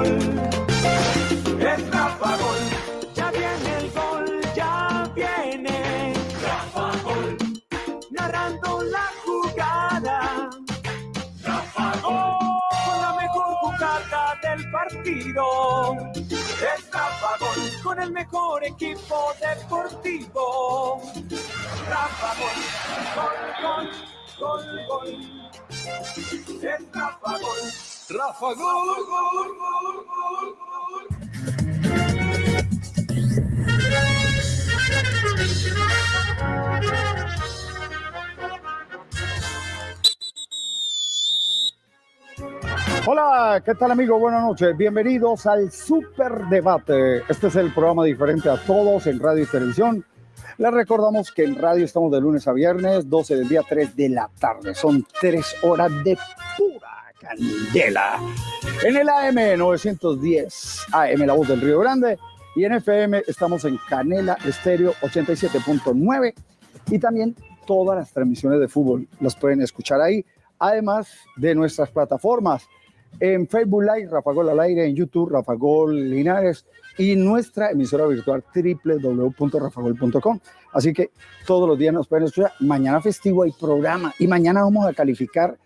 Gol. Es Rafa Gol. Ya viene el gol, ya viene. Rafa Gol. Narrando la jugada. Rafa Gol. Con la mejor jugada del partido. Es Rafa Gol. Con el mejor equipo deportivo. Rafa Gol. Gol, gol, gol, gol. Es Rafa Gol. Rafa Gol, gol, gol, gol. Hola, ¿qué tal amigo? Buenas noches. Bienvenidos al Super Debate. Este es el programa diferente a todos en radio y televisión. Les recordamos que en radio estamos de lunes a viernes, 12 del día, 3 de la tarde. Son tres horas de pura candela. En el AM 910, AM La Voz del Río Grande. Y en FM estamos en Canela Estéreo 87.9. Y también todas las transmisiones de fútbol las pueden escuchar ahí. Además de nuestras plataformas en Facebook Live, Rafa Gol al aire, en YouTube, Rafa Gol Linares y nuestra emisora virtual www.rafagol.com. Así que todos los días nos pueden escuchar. Mañana festivo hay programa y mañana vamos a calificar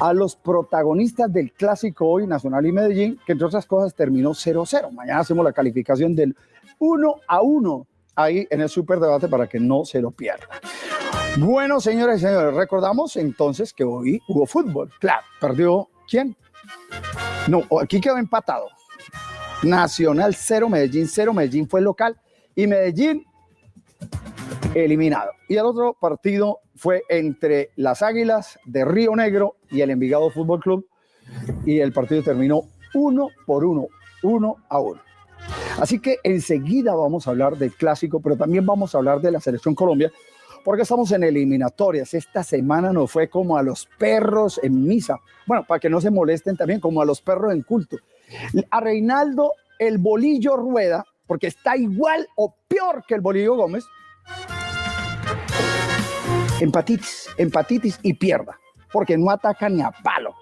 a los protagonistas del clásico hoy Nacional y Medellín, que entre otras cosas terminó 0-0. Mañana hacemos la calificación del 1 a 1 ahí en el superdebate para que no se lo pierdan. Bueno, señores y señores, recordamos entonces que hoy hubo fútbol. Claro, perdió quién? No, aquí quedó empatado. Nacional 0, Medellín 0, Medellín fue local y Medellín eliminado. Y el otro partido fue entre las Águilas de Río Negro y el Envigado Fútbol Club y el partido terminó uno por uno, uno a uno. Así que enseguida vamos a hablar del clásico, pero también vamos a hablar de la selección Colombia, porque estamos en eliminatorias. Esta semana nos fue como a los perros en misa. Bueno, para que no se molesten también, como a los perros en culto. A Reinaldo el Bolillo Rueda, porque está igual o peor que el Bolillo Gómez, empatitis, empatitis y pierda, porque no ataca ni a palo.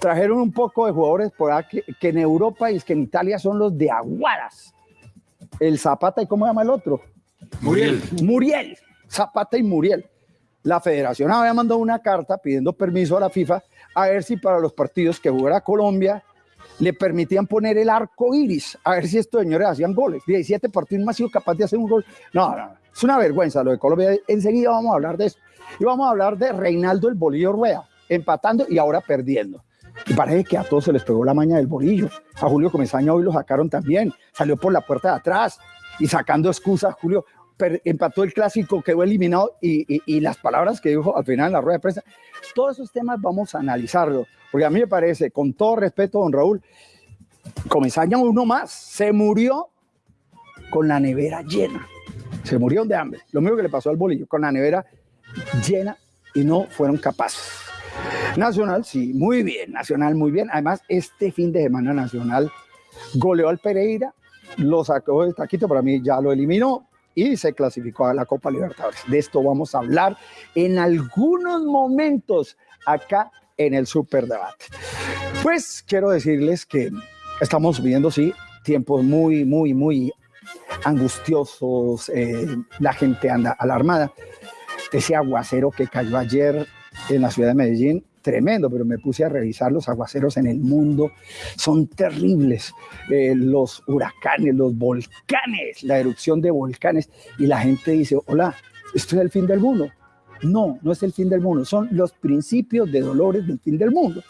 Trajeron un poco de jugadores por aquí que, en Europa y es que en Italia son los de Aguadas. El Zapata y ¿cómo se llama el otro? Muriel. Muriel, Zapata y Muriel. La federación había mandado una carta pidiendo permiso a la FIFA a ver si para los partidos que jugara Colombia le permitían poner el arco iris, a ver si estos señores hacían goles. 17 partidos no ha sido capaz de hacer un gol. No, no, no, es una vergüenza lo de Colombia. Enseguida vamos a hablar de eso. Y vamos a hablar de Reinaldo el Bolillo Rueda, empatando y ahora perdiendo. Y parece que a todos se les pegó la maña del bolillo. A Julio Comesaña hoy lo sacaron también. Salió por la puerta de atrás y sacando excusas. Julio empató el clásico, quedó eliminado y, y- y las palabras que dijo al final en la rueda de prensa. Todos esos temas vamos a analizarlos. Porque a mí me parece, con todo respeto, don Raúl, Comesaña uno más. Se murió con la nevera llena. Se murió de hambre. Lo mismo que le pasó al bolillo, con la nevera llena y no fueron capaces. Nacional, sí, muy bien, Nacional, muy bien. Además, este fin de semana Nacional goleó al Pereira, lo sacó del taquito, para mí ya lo eliminó y se clasificó a la Copa Libertadores. De esto vamos a hablar en algunos momentos acá en el Superdebate. Pues quiero decirles que estamos viviendo, sí, tiempos muy, muy, muy angustiosos, eh, la gente anda alarmada. Ese aguacero que cayó ayer en la ciudad de Medellín, tremendo, pero me puse a revisar los aguaceros en el mundo, son terribles. Eh, los huracanes, los volcanes, la erupción de volcanes, y la gente dice, hola, esto es el fin del mundo. No, no es el fin del mundo, son los principios de dolores del fin del mundo,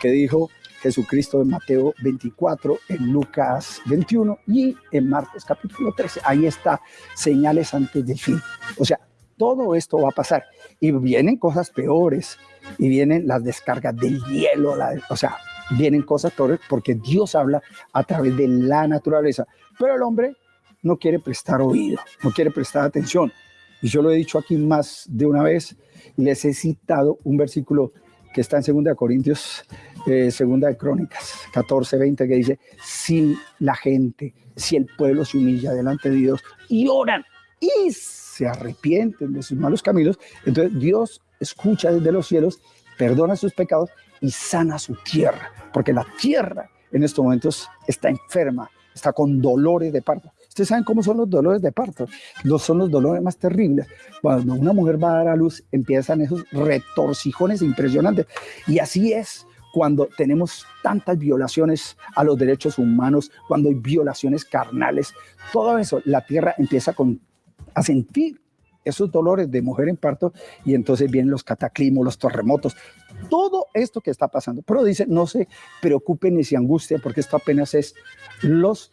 que dijo Jesucristo en Mateo 24, en Lucas 21 y en Marcos capítulo 13. Ahí está, señales antes del fin. O sea, todo esto va a pasar y vienen cosas peores y vienen las descargas del hielo, o sea, vienen cosas peores porque Dios habla a través de la naturaleza, pero el hombre no quiere prestar oído, no quiere prestar atención. Y yo lo he dicho aquí más de una vez y les he citado un versículo que está en 2 Corintios, eh, segunda de Crónicas 14, 20, que dice, si la gente, si el pueblo se humilla delante de Dios y oran y se arrepienten de sus malos caminos, entonces Dios escucha desde los cielos, perdona sus pecados y sana su tierra, porque la tierra en estos momentos está enferma, está con dolores de parto. Ustedes saben cómo son los dolores de parto. Los son los dolores más terribles. Cuando una mujer va a dar a luz, empiezan esos retorcijones impresionantes. Y así es cuando tenemos tantas violaciones a los derechos humanos, cuando hay violaciones carnales. Todo eso, la tierra empieza con, a sentir esos dolores de mujer en parto y entonces vienen los cataclismos, los terremotos, todo esto que está pasando. Pero dice, no se preocupen ni se angustien porque esto apenas es los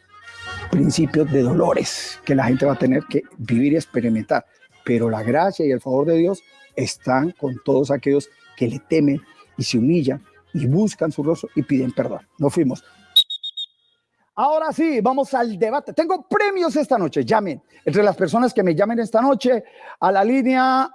principios de dolores que la gente va a tener que vivir y experimentar. Pero la gracia y el favor de Dios están con todos aquellos que le temen y se humillan y buscan su rostro y piden perdón. Nos fuimos. Ahora sí, vamos al debate. Tengo premios esta noche. Llamen. Entre las personas que me llamen esta noche a la línea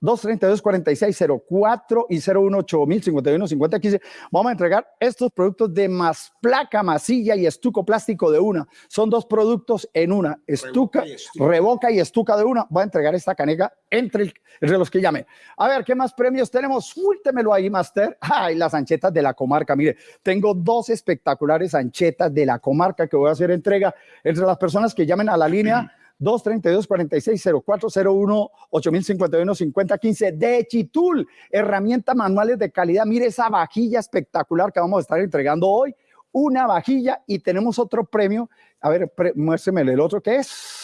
232-4604 y 018 51 50 15. Vamos a entregar estos productos de más placa, masilla y estuco plástico de una. Son dos productos en una. Estuca, revoca y estuca, de una. Voy a entregar esta caneca entre, entre los que llamen. A ver, ¿qué más premios tenemos? Suéltemelo ahí, Master. Ay, las anchetas de la comarca. Mire, tengo dos espectaculares anchetas de la comarca que voy a hacer entrega entre las personas que llamen a la línea 232 46 0401 8051 5015 de Chitul, herramientas manuales de calidad. Mire esa vajilla espectacular que vamos a estar entregando hoy. Una vajilla y tenemos otro premio. A ver, muéstreme el otro que es.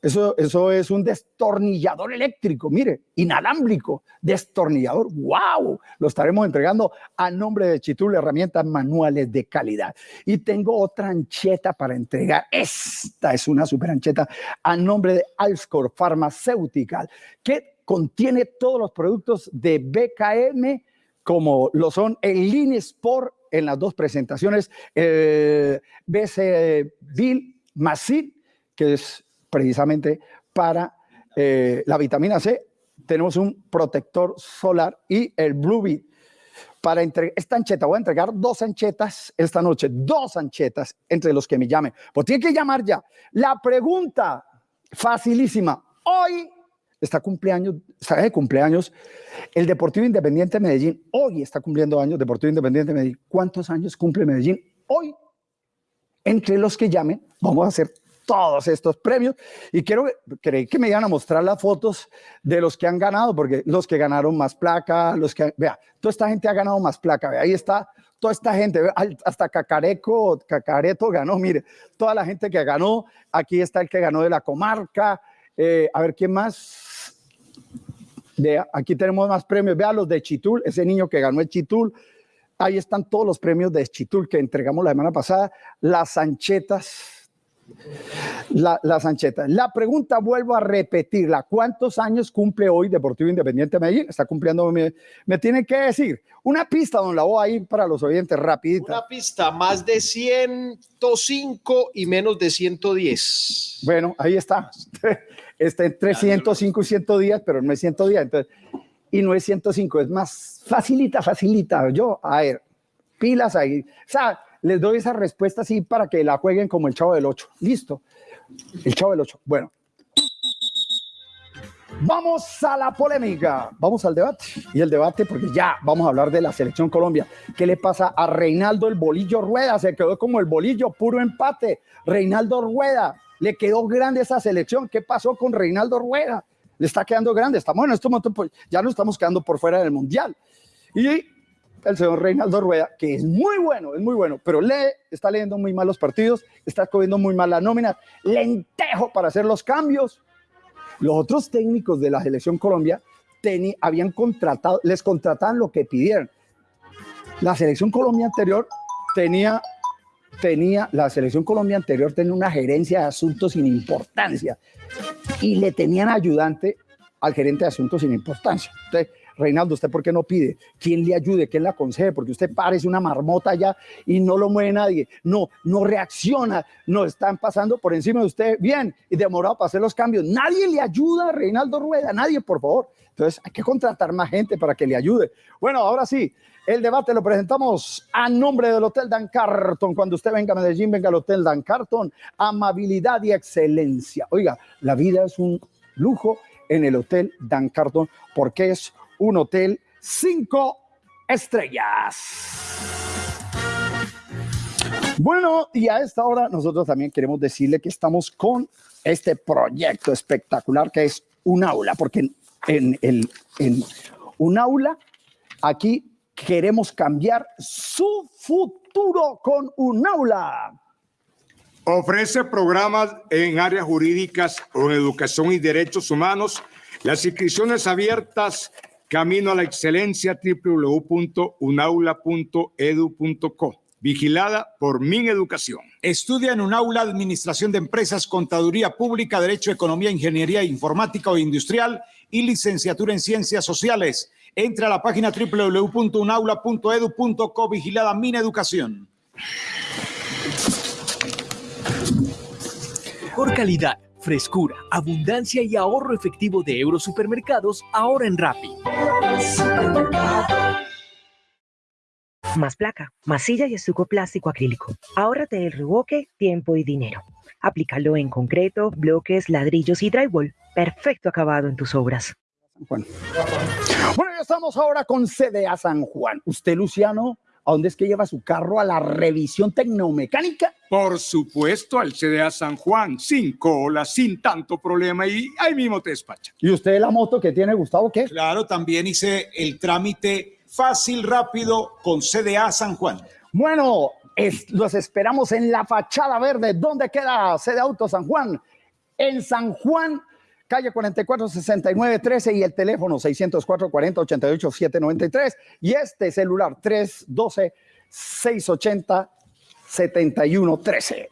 Eso, eso es un destornillador eléctrico, mire, inalámbrico, destornillador. ¡Wow! Lo estaremos entregando a nombre de Chitul, herramientas manuales de calidad. Y tengo otra ancheta para entregar. Esta es una super ancheta a nombre de Alscor Pharmaceutical, que contiene todos los productos de BKM, como lo son el Line Sport en las dos presentaciones, eh, BC Bill Masid, que es precisamente para eh, la vitamina C. Tenemos un protector solar y el Blue Beat. Para entregar esta ancheta, voy a entregar dos anchetas esta noche, dos anchetas entre los que me llamen. Pues tiene que llamar ya. La pregunta facilísima. Hoy está cumpleaños, está de cumpleaños el Deportivo Independiente de Medellín. Hoy está cumpliendo años Deportivo Independiente de Medellín. ¿Cuántos años cumple Medellín? Hoy, entre los que llamen, vamos a hacer todos estos premios y quiero que me iban a mostrar las fotos de los que han ganado, porque los que ganaron más placa, los que, vea, toda esta gente ha ganado más placa, vea, ahí está toda esta gente, hasta Cacareco, Cacareto ganó, mire, toda la gente que ganó, aquí está el que ganó de la comarca, eh, a ver, ¿quién más? De, aquí tenemos más premios, vea los de Chitul, ese niño que ganó el Chitul, ahí están todos los premios de Chitul que entregamos la semana pasada, las anchetas, la, la Sancheta. La pregunta vuelvo a repetirla. ¿Cuántos años cumple hoy Deportivo Independiente de Medellín? Está cumpliendo, me, me tienen que decir. Una pista, don la voy a ir para los oyentes, rapidita. Una pista, más de 105 y menos de 110. Bueno, ahí está. Está entre 105 y 110, pero no es 110. Entonces, y no es 105, es más facilita, facilita. Yo, a ver, pilas ahí. O sea, les doy esa respuesta así para que la jueguen como el Chavo del 8. Listo. El Chavo del 8. Bueno. Vamos a la polémica, vamos al debate. Y el debate, porque ya vamos a hablar de la selección Colombia. ¿Qué le pasa a Reinaldo el Bolillo Rueda? Se quedó como el bolillo, puro empate. Reinaldo Rueda, le quedó grande esa selección. ¿Qué pasó con Reinaldo Rueda? Le está quedando grande. Estamos en este momento, pues, ya no estamos quedando por fuera del Mundial. Y el señor Reinaldo Rueda, que es muy bueno, es muy bueno, pero lee, está leyendo muy mal los partidos, está cogiendo muy mal la nómina, lentejo para hacer los cambios. Los otros técnicos de la selección Colombia habían contratado, les contrataban lo que pidieran. La selección Colombia anterior tenía, tenía, la selección Colombia anterior tenía una gerencia de asuntos sin importancia y le tenían ayudante al gerente de asuntos sin importancia. Entonces, Reinaldo, ¿usted por qué no pide? ¿Quién le ayude? ¿Quién le aconseje? Porque usted parece una marmota ya y no lo mueve nadie. No, no reacciona. No están pasando por encima de usted bien y demorado para hacer los cambios. Nadie le ayuda a Reinaldo Rueda, nadie, por favor. Entonces hay que contratar más gente para que le ayude. Bueno, ahora sí, el debate lo presentamos a nombre del Hotel Dan Carton. Cuando usted venga a Medellín, venga al Hotel Dan Carton. Amabilidad y excelencia. Oiga, la vida es un lujo en el Hotel Dan Carton porque es un hotel cinco estrellas. Bueno, y a esta hora nosotros también queremos decirle que estamos con este proyecto espectacular que es un aula, porque en, en, el- en un aula aquí queremos cambiar su futuro con un aula. Ofrece programas en áreas jurídicas o en educación y derechos humanos. Las inscripciones abiertas, camino a la excelencia, www.unaula.edu.co. Vigilada por Mineducación. Estudia en un aula Administración de Empresas, Contaduría Pública, Derecho, Economía, Ingeniería Informática o Industrial y licenciatura en Ciencias Sociales. Entra a la página www.unaula.edu.co. Vigilada Mineducación. Por calidad, frescura, abundancia y ahorro efectivo de Eurosupermercados ahora en Rappi. Más placa, masilla y estuco plástico acrílico. Ahórrate el reboque, tiempo y dinero. Aplícalo en concreto, bloques, ladrillos y drywall. Perfecto acabado en tus obras. Juan. Bueno, ya estamos ahora con CDA San Juan. Usted, Luciano, ¿a dónde es que lleva su carro? ¿A la revisión tecnomecánica? Por supuesto, al CDA San Juan, sin cola, sin tanto problema y ahí mismo te despacha. ¿Y usted la moto que tiene, Gustavo, qué? Claro, también hice el trámite fácil, rápido con CDA San Juan. Bueno, es- los esperamos en la fachada verde. ¿Dónde queda sede Auto San Juan? En San Juan, calle 44 69 13 y el teléfono 604 40 88 793 y este celular 312 680 71 13.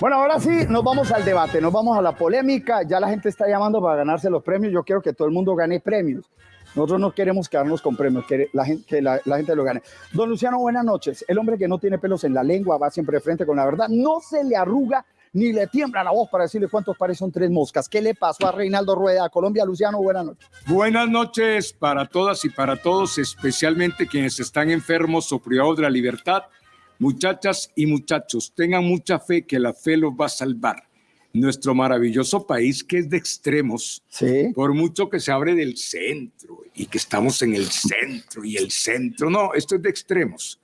Bueno, ahora sí, nos vamos al debate, nos vamos a la polémica. Ya la gente está llamando para ganarse los premios. Yo quiero que todo el mundo gane premios. Nosotros no queremos quedarnos con premios, que la gente, que la, la gente lo gane. Don Luciano, buenas noches. El hombre que no tiene pelos en la lengua va siempre de frente con la verdad. No se le arruga ni le tiembla la voz para decirle cuántos pares son tres moscas. ¿Qué le pasó a Reinaldo Rueda? Colombia, Luciano, buenas noches. Buenas noches para todas y para todos, especialmente quienes están enfermos o privados de la libertad. Muchachas y muchachos, tengan mucha fe que la fe los va a salvar. Nuestro maravilloso país que es de extremos, Sí. por mucho que se abre del centro y que estamos en el centro y el centro, no, esto es de extremos.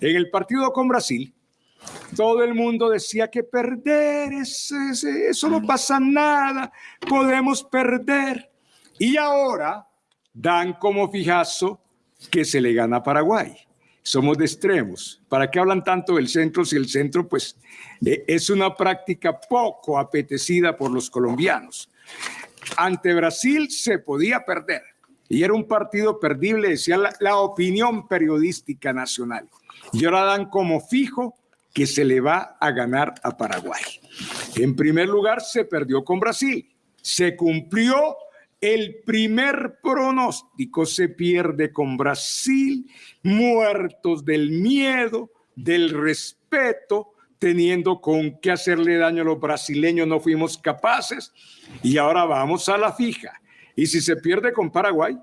En el partido con Brasil, todo el mundo decía que perder, es- es- eso no pasa nada, podemos perder. Y ahora dan como fijazo que se le gana a Paraguay. Somos de extremos. ¿Para qué hablan tanto del centro si el centro pues eh, es una práctica poco apetecida por los colombianos? Ante Brasil se podía perder y era un partido perdible, decía la, la opinión periodística nacional. Y ahora dan como fijo que se le va a ganar a Paraguay. En primer lugar, se perdió con Brasil. Se cumplió el primer pronóstico, se pierde con Brasil, muertos del miedo, del respeto, teniendo con qué hacerle daño a los brasileños, no fuimos capaces. Y ahora vamos a la fija. Y si se pierde con Paraguay,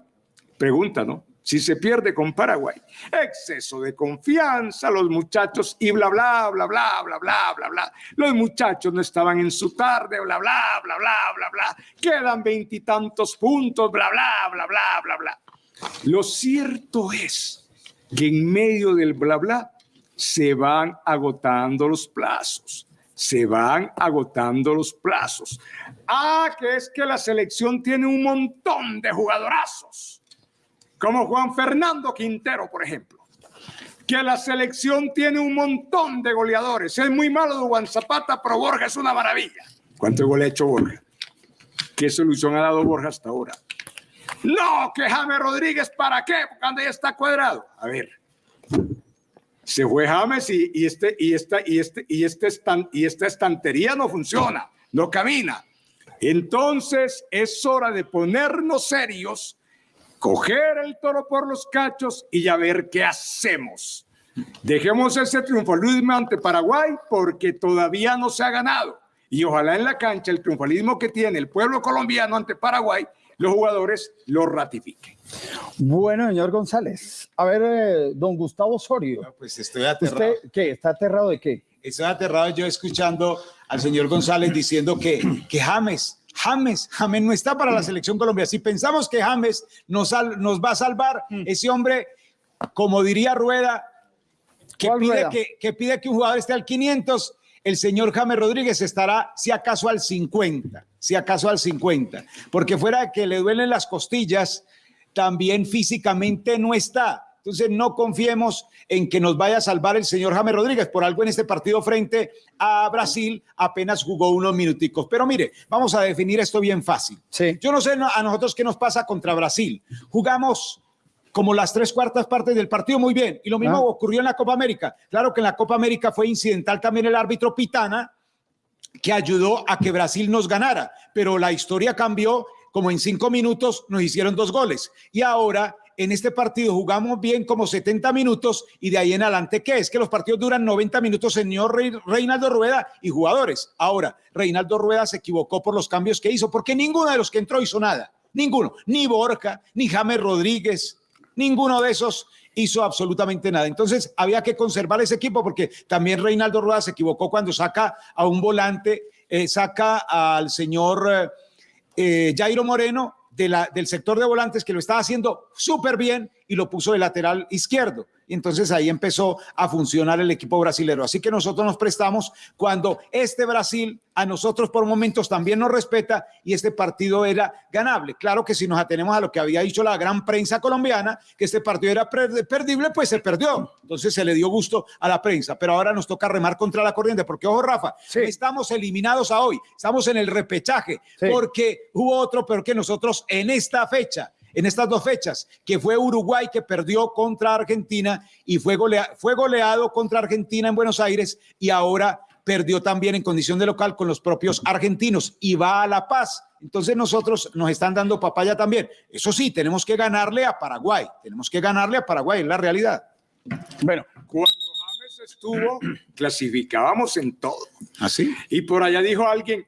pregunta, ¿no? Si se pierde con Paraguay, exceso de confianza, los muchachos y bla, bla, bla, bla, bla, bla, bla, bla. Los muchachos no estaban en su tarde, bla, bla, bla, bla, bla, bla. Quedan veintitantos puntos, bla, bla, bla, bla, bla, bla. Lo cierto es que en medio del bla, bla, se van agotando los plazos. Se van agotando los plazos. Ah, que es que la selección tiene un montón de jugadorazos como Juan Fernando Quintero, por ejemplo, que la selección tiene un montón de goleadores. Es muy malo de Juan Zapata, pero Borja es una maravilla. ¿Cuántos goles ha hecho Borja? ¿Qué solución ha dado Borja hasta ahora? No, que James Rodríguez, ¿para qué? Porque anda ya está cuadrado. A ver, se fue James y, y este, y, esta, y, este, y, este estan- y esta estantería no funciona, no camina. Entonces es hora de ponernos serios coger el toro por los cachos y ya ver qué hacemos. Dejemos ese triunfalismo ante Paraguay porque todavía no se ha ganado. Y ojalá en la cancha el triunfalismo que tiene el pueblo colombiano ante Paraguay, los jugadores lo ratifiquen. Bueno, señor González. A ver, eh, don Gustavo Osorio. Pues estoy aterrado. ¿Usted qué? ¿Está aterrado de qué? Estoy aterrado yo escuchando al señor González diciendo que, que James, James, James no está para la selección Colombia. Si pensamos que James nos, nos va a salvar, ese hombre, como diría Rueda, que ¿Cuál pide rueda? que, que pide que un jugador esté al 500, el señor James Rodríguez estará, si acaso, al 50, si acaso al 50, porque fuera de que le duelen las costillas, también físicamente no está. Entonces no confiemos en que nos vaya a salvar el señor James Rodríguez. Por algo en este partido frente a Brasil apenas jugó unos minuticos. Pero mire, vamos a definir esto bien fácil. Sí. Yo no sé a nosotros qué nos pasa contra Brasil. Jugamos como las tres cuartas partes del partido muy bien. Y lo mismo Ah. ocurrió en la Copa América. Claro que en la Copa América fue incidental también el árbitro Pitana, que ayudó a que Brasil nos ganara. Pero la historia cambió, como en cinco minutos nos hicieron dos goles. Y ahora en este partido jugamos bien como 70 minutos y de ahí en adelante, ¿qué es? Que los partidos duran 90 minutos, señor Reinaldo Rueda y jugadores. Ahora, Reinaldo Rueda se equivocó por los cambios que hizo, porque ninguno de los que entró hizo nada. Ninguno. Ni Borja, ni James Rodríguez, ninguno de esos hizo absolutamente nada. Entonces había que conservar ese equipo porque también Reinaldo Rueda se equivocó cuando saca a un volante, eh, saca al señor eh, eh, Jairo Moreno de la, del sector de volantes que lo estaba haciendo súper bien y lo puso de lateral izquierdo. Y entonces ahí empezó a funcionar el equipo brasilero. Así que nosotros nos prestamos cuando este Brasil a nosotros por momentos también nos respeta y este partido era ganable. Claro que si nos atenemos a lo que había dicho la gran prensa colombiana, que este partido era per- perdible, pues se perdió. Entonces se le dio gusto a la prensa. Pero ahora nos toca remar contra la corriente, porque ojo, Rafa, Sí. estamos eliminados a hoy, estamos en el repechaje, Sí. porque hubo otro peor que nosotros en esta fecha. En estas dos fechas, que fue Uruguay que perdió contra Argentina y fue, golea- fue goleado contra Argentina en Buenos Aires y ahora perdió también en condición de local con los propios argentinos y va a La Paz. Entonces nosotros nos están dando papaya también. Eso sí, tenemos que ganarle a Paraguay. Tenemos que ganarle a Paraguay, es la realidad. Bueno, Cuando James estuvo, clasificábamos en todo. ¿Así? Y por allá dijo alguien,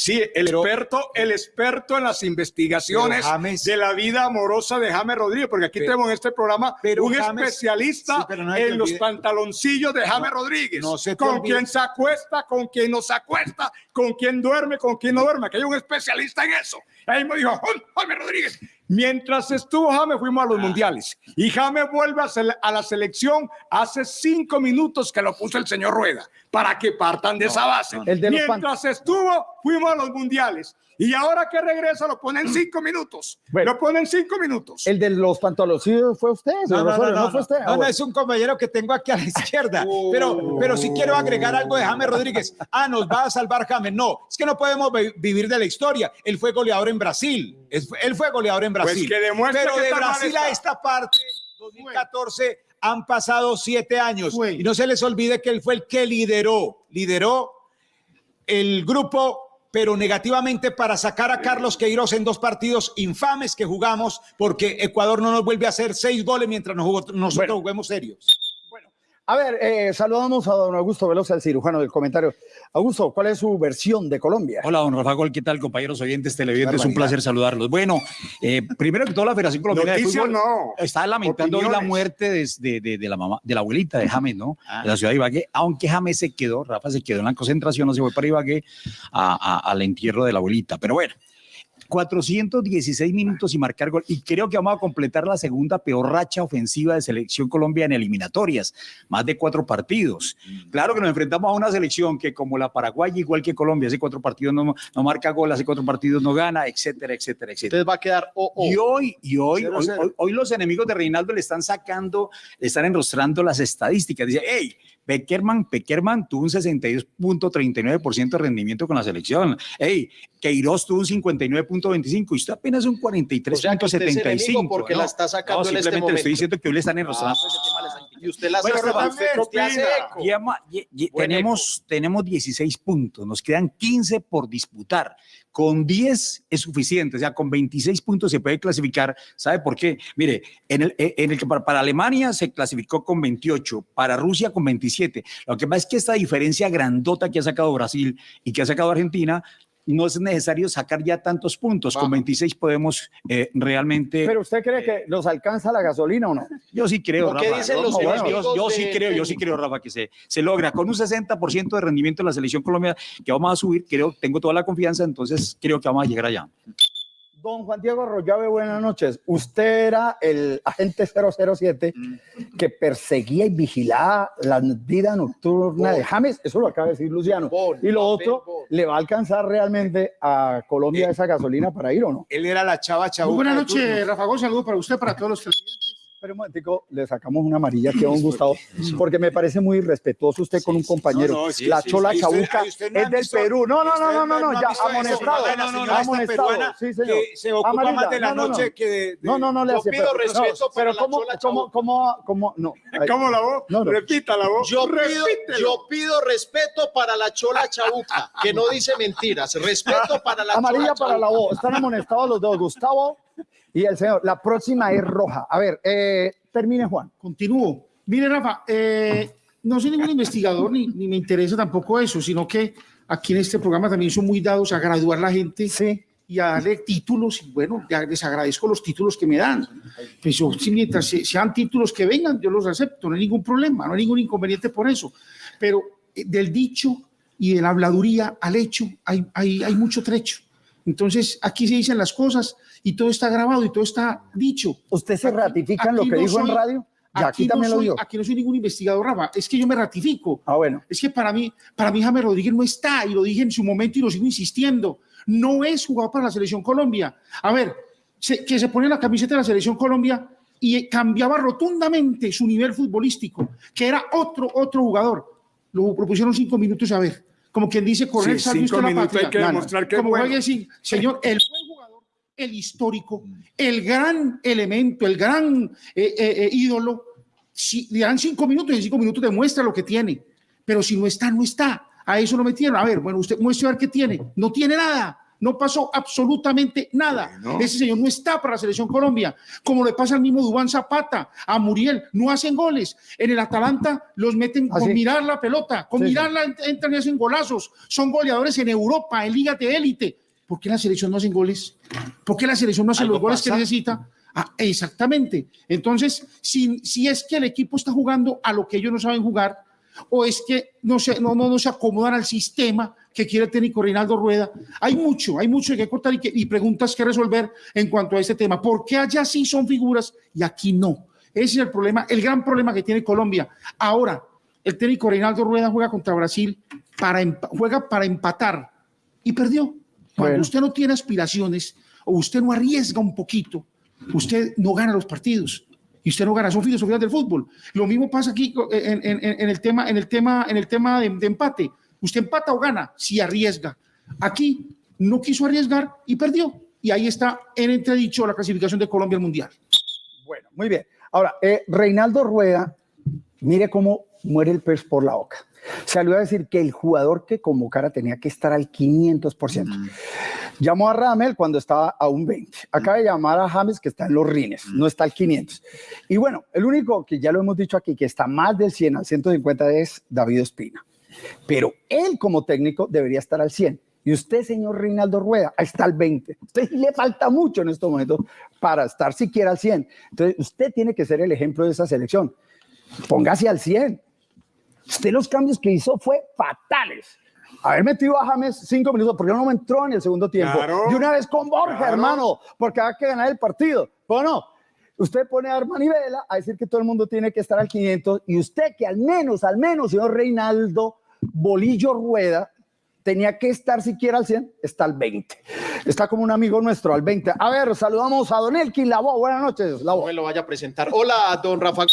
sí, el Pero- experto, el experto en las investigaciones James- de la vida amorosa de James Rodríguez, porque aquí Pero- tenemos en este programa pero un James- especialista Sí, pero no se te en los pantaloncillos de James Rodríguez, no se con quien se acuesta, con quien no se acuesta, con quien duerme, con quien no duerme, que hay un especialista en eso. Ahí me dijo, "Jam- James Rodríguez, Mientras estuvo James, fuimos a Ah. los mundiales. Y James vuelve a, a la selección hace cinco minutos que lo puso el señor Rueda, para que partan de esa base. El de Mientras estuvo, fuimos a los mundiales. Y ahora que regresa, lo ponen cinco minutos. Bueno. lo ponen cinco minutos. el de los pantaloncillos fue usted, ¿no, fue usted? Ah, No, no, bueno. es un compañero que tengo aquí a la izquierda. Pero, pero sí quiero agregar algo de James Rodríguez. Ah, nos va a salvar James. No, es que no podemos vi- vivir de la historia. Él fue goleador en Brasil. Él fue goleador en Brasil. Pues que demuestre pero que de Brasil a esta parte, 2014, han pasado siete años. Y no se les olvide que él fue el que lideró, lideró el grupo pero negativamente para sacar a Carlos Queiroz en dos partidos infames que jugamos porque Ecuador no nos vuelve a hacer seis goles mientras nos jugó- nosotros Bueno. juguemos serios. A ver, eh, saludamos a don Augusto Velosa, el cirujano del comentario. Augusto, ¿cuál es su versión de Colombia? Hola, don Rafa Gol, ¿qué tal, compañeros oyentes televidentes? Un placer saludarlos. Bueno, eh, primero que todo, la Federación Colombiana de Noticias Fútbol no. está lamentando hoy la muerte de, de- de- de la mamá, de la abuelita de James, ¿no? Ah. De la ciudad de Ibagué, aunque James se quedó, Rafa se quedó en la concentración, no se fue para Ibagué a- a- al entierro de la abuelita. Pero bueno, 416 minutos y marcar gol. Y creo que vamos a completar la segunda peor racha ofensiva de selección Colombia en eliminatorias, más de cuatro partidos. Claro que nos enfrentamos a una selección que como la Paraguay, igual que Colombia, hace cuatro partidos no, no marca gol, hace cuatro partidos no gana, etcétera, etcétera, etcétera. Entonces va a quedar o o. Y hoy, y hoy, Cero, hoy, cero. hoy- hoy los enemigos de Reinaldo le están sacando, le están enrostrando las estadísticas. Dice, hey, Beckerman, Beckerman tuvo un 62.39% de rendimiento con la selección. Hey, Queiroz tuvo un 59.25 y usted apenas un O sea, usted 43.75. porque la está sacando en este simplemente le momento. estoy diciendo que hoy le están enrostrando Ah. le Y usted la Bueno, Rafa, usted ¿usted qué hace eco. Llama- tenemos, tenemos 16 puntos, nos quedan 15 por disputar. Con 10 es suficiente, o sea, con 26 puntos se puede clasificar. ¿Sabe por qué? Mire, en el, en el que para, para Alemania se clasificó con 28, para Rusia con 27. Lo que pasa es que esta diferencia grandota que ha sacado Brasil y que ha sacado Argentina, no es necesario sacar ya tantos puntos. Con Vamos. 26 podemos eh, realmente. ¿Pero usted cree que los alcanza la gasolina o no? Yo sí creo, Lo que Rafa. dicen yo, los yo- enemigos yo- yo sí de- creo, yo sí creo, Rafa, que se, se logra. Con un 60% de rendimiento en la selección colombiana que vamos a subir, creo, tengo toda la confianza, entonces creo que vamos a llegar allá. Don Juan Diego Arroyave, buenas noches. Usted era el agente 007 que perseguía y vigilaba la vida nocturna de James. Eso lo acaba de decir Luciano. Y lo otro. ¿le va a alcanzar realmente a Colombia esa gasolina para ir o no? Él era la chava chava. Buenas noches, Rafa Gómez. Saludos para usted, para todos los televidentes. Pero un momentico, le sacamos una amarilla que a don Gustavo, porque me parece muy irrespetuoso usted con un compañero. No, no, sí, la sí, chola sí. ¿Y usted- chabuca y usted no es del visto- Perú. No, no, no, no, no, no, ya amonestado. La señora esta Amonestado, sí, señor. que se ocupa Amarilla, más de la no, no, no. noche que de, de- No, no, no le hace pido pero- respeto no, pero la cómo, chola cómo, cómo, cómo, no. ¿Cómo la voz? No, no. Repita la voz. Yo pido, yo pido respeto para la chola chabuca, que no dice mentiras. Respeto para la Amarilla chola para la voz. Están amonestados los dos, Gustavo y el señor. La próxima es roja. A ver, eh, termine Juan. Continúo. Mire, Rafa, eh, no soy ningún investigador ni, ni me interesa tampoco eso, sino que aquí en este programa también son muy dados a graduar la gente Sí. y a darle títulos. Y bueno, ya les agradezco los títulos que me dan. Pues yo, si mientras se- sean títulos que vengan, yo los acepto, no hay ningún problema, no hay ningún inconveniente por eso. Pero eh, del dicho y de la habladuría al hecho hay, hay, hay mucho trecho. Entonces, aquí se dicen las cosas y todo está grabado y todo está dicho. ¿Usted se Aquí- ratifica en lo que no dijo en radio? Ya aquí, no también lo soy- dijo. Aquí no soy ningún investigador, Rafa. Es que yo me ratifico. Ah, bueno. Es que para mí, para mí James Rodríguez no está, y lo dije en su momento y lo sigo insistiendo. No es jugador para la selección Colombia. A ver, se- que se pone la camiseta de la selección Colombia y cambiaba rotundamente su nivel futbolístico, que era otro, otro jugador. Lo propusieron cinco minutos a ver. Como quien dice, correr, Sí, usted la minutos hay patria. que demostrar Como bueno. juegue sin- señor, el buen jugador, el histórico, el gran elemento, el gran eh, eh, eh, ídolo, si le dan cinco minutos y en cinco minutos demuestra lo que tiene. Pero si no está, no está. A eso lo metieron. A ver, bueno, usted muestre a ver qué tiene. No tiene nada. No pasó absolutamente nada. Bueno. Ese señor no está para la selección Colombia. Como le pasa al mismo Dubán Zapata, a Muriel. No hacen goles. En el Atalanta los meten Ah, con sí. mirar la pelota. Con Sí, sí. mirarla ent- entran y hacen golazos. Son goleadores en Europa, en ligas de élite. ¿Por qué la selección no hacen goles? ¿Por qué la selección no hace los goles que necesita? Ah, exactamente. Entonces, si, si es que el equipo está jugando a lo que ellos no saben jugar, o es que no se, no, no, no se acomodan al sistema que quiere el técnico Reinaldo Rueda, hay mucho, hay mucho que cortar y, que- y preguntas que resolver en cuanto a este tema. ¿Por qué allá sí son figuras y aquí no? Ese es el problema, el gran problema que tiene Colombia. Ahora, el técnico Reinaldo Rueda juega contra Brasil, para, juega para empatar y perdió. Cuando Bueno. usted no tiene aspiraciones o usted no arriesga un poquito, usted no gana los partidos y usted no gana, son filosofías del fútbol. Lo mismo pasa aquí en, en- en- en el tema, en el tema, en el tema de, de empate. Usted empata o gana si arriesga. Aquí no quiso arriesgar y perdió. Y ahí está en entredicho la clasificación de Colombia al Mundial. Bueno, muy bien. Ahora, eh, Reinaldo Rueda, mire cómo muere el pez por la boca. Salió a decir que el jugador que convocara tenía que estar al 500%. Llamó a Ramel cuando estaba a un 20. Acaba de llamar a James que está en los rines, no está al 500. Y bueno, el único que ya lo hemos dicho aquí, que está más del 100 al 150 es David Ospina. Pero él como técnico debería estar al 100. Y usted, señor Reinaldo Rueda, está al 20. Usted le falta mucho en estos momentos para estar siquiera al 100. Entonces, usted tiene que ser el ejemplo de esa selección. Póngase al 100. Usted los cambios que hizo fue fatales. Haber metido a James cinco minutos, porque no me entró en el segundo tiempo. Claro. y una vez con Borja, Claro. hermano, porque hay que ganar el partido. Bueno, usted pone a Armani Vela a decir que todo el mundo tiene que estar al 500 y usted que al menos, al menos, señor Reinaldo Bolillo Rueda, tenía que estar siquiera al 100, está al 20. Está como un amigo nuestro al 20. A ver, saludamos a Don Elkin Labo. Buenas noches, Labo. No me lo vaya a presentar. Hola, don Rafa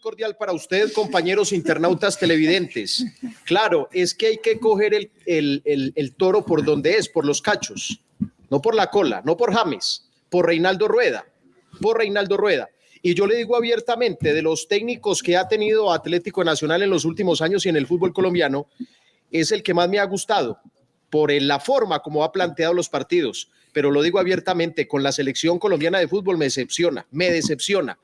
cordial para usted, compañeros internautas televidentes. Claro, es que hay que coger el, el- el- el toro por donde es, por los cachos, no por la cola, no por James, por Reinaldo Rueda, por Reinaldo Rueda. Y yo le digo abiertamente, de los técnicos que ha tenido Atlético Nacional en los últimos años y en el fútbol colombiano, es el que más me ha gustado por la forma como ha planteado los partidos. Pero lo digo abiertamente, con la selección colombiana de fútbol me decepciona, me decepciona.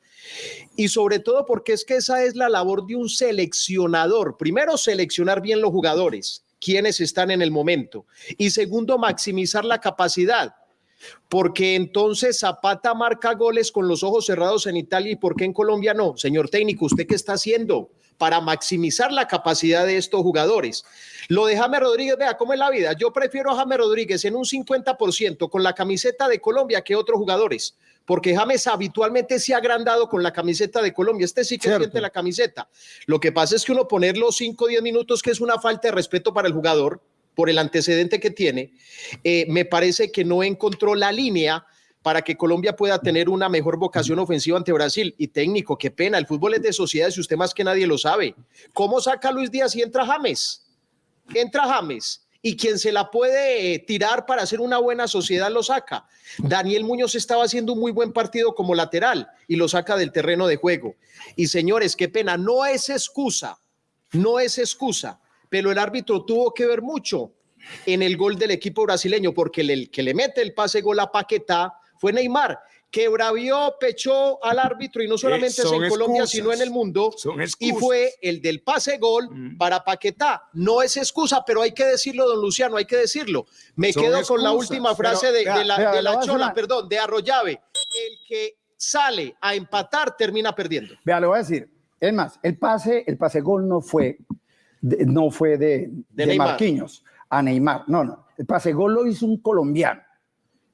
Y sobre todo porque es que esa es la labor de un seleccionador. Primero, seleccionar bien los jugadores, quienes están en el momento. Y segundo, maximizar la capacidad. Porque entonces Zapata marca goles con los ojos cerrados en Italia y por qué en Colombia no. Señor técnico, ¿usted qué está haciendo para maximizar la capacidad de estos jugadores? Lo de James Rodríguez, vea cómo es la vida. Yo prefiero a James Rodríguez en un 50% con la camiseta de Colombia que otros jugadores, porque James habitualmente se ha agrandado con la camiseta de Colombia. Este sí que Cierto. siente la camiseta. Lo que pasa es que uno poner los 5 o 10 minutos, que es una falta de respeto para el jugador, por el antecedente que tiene, eh, me parece que no encontró la línea para que Colombia pueda tener una mejor vocación ofensiva ante Brasil. Y técnico, qué pena, el fútbol es de sociedades y usted más que nadie lo sabe. ¿Cómo saca Luis Díaz y entra James? Entra James. Y quien se la puede eh, tirar para hacer una buena sociedad lo saca. Daniel Muñoz estaba haciendo un muy buen partido como lateral y lo saca del terreno de juego. Y señores, qué pena, no es excusa, no es excusa, pero el árbitro tuvo que ver mucho en el gol del equipo brasileño, porque el, que le mete el pase gol a Paquetá fue Neymar, que bravió, pechó al árbitro y no solamente es Eh, en Colombia, sino en el mundo, y fue el del pase gol Mm. para Paquetá. No es excusa, pero hay que decirlo, don Luciano, hay que decirlo. Me Son quedo con la última pero, frase de, vea, de la, vea, de Chola, perdón, de Arroyave. El que sale a empatar termina perdiendo. Vea, le voy a decir, es más, el pase, el pase gol no fue de, no fue de, de. Marquinhos a Neymar, no, no, el pase gol lo hizo un colombiano,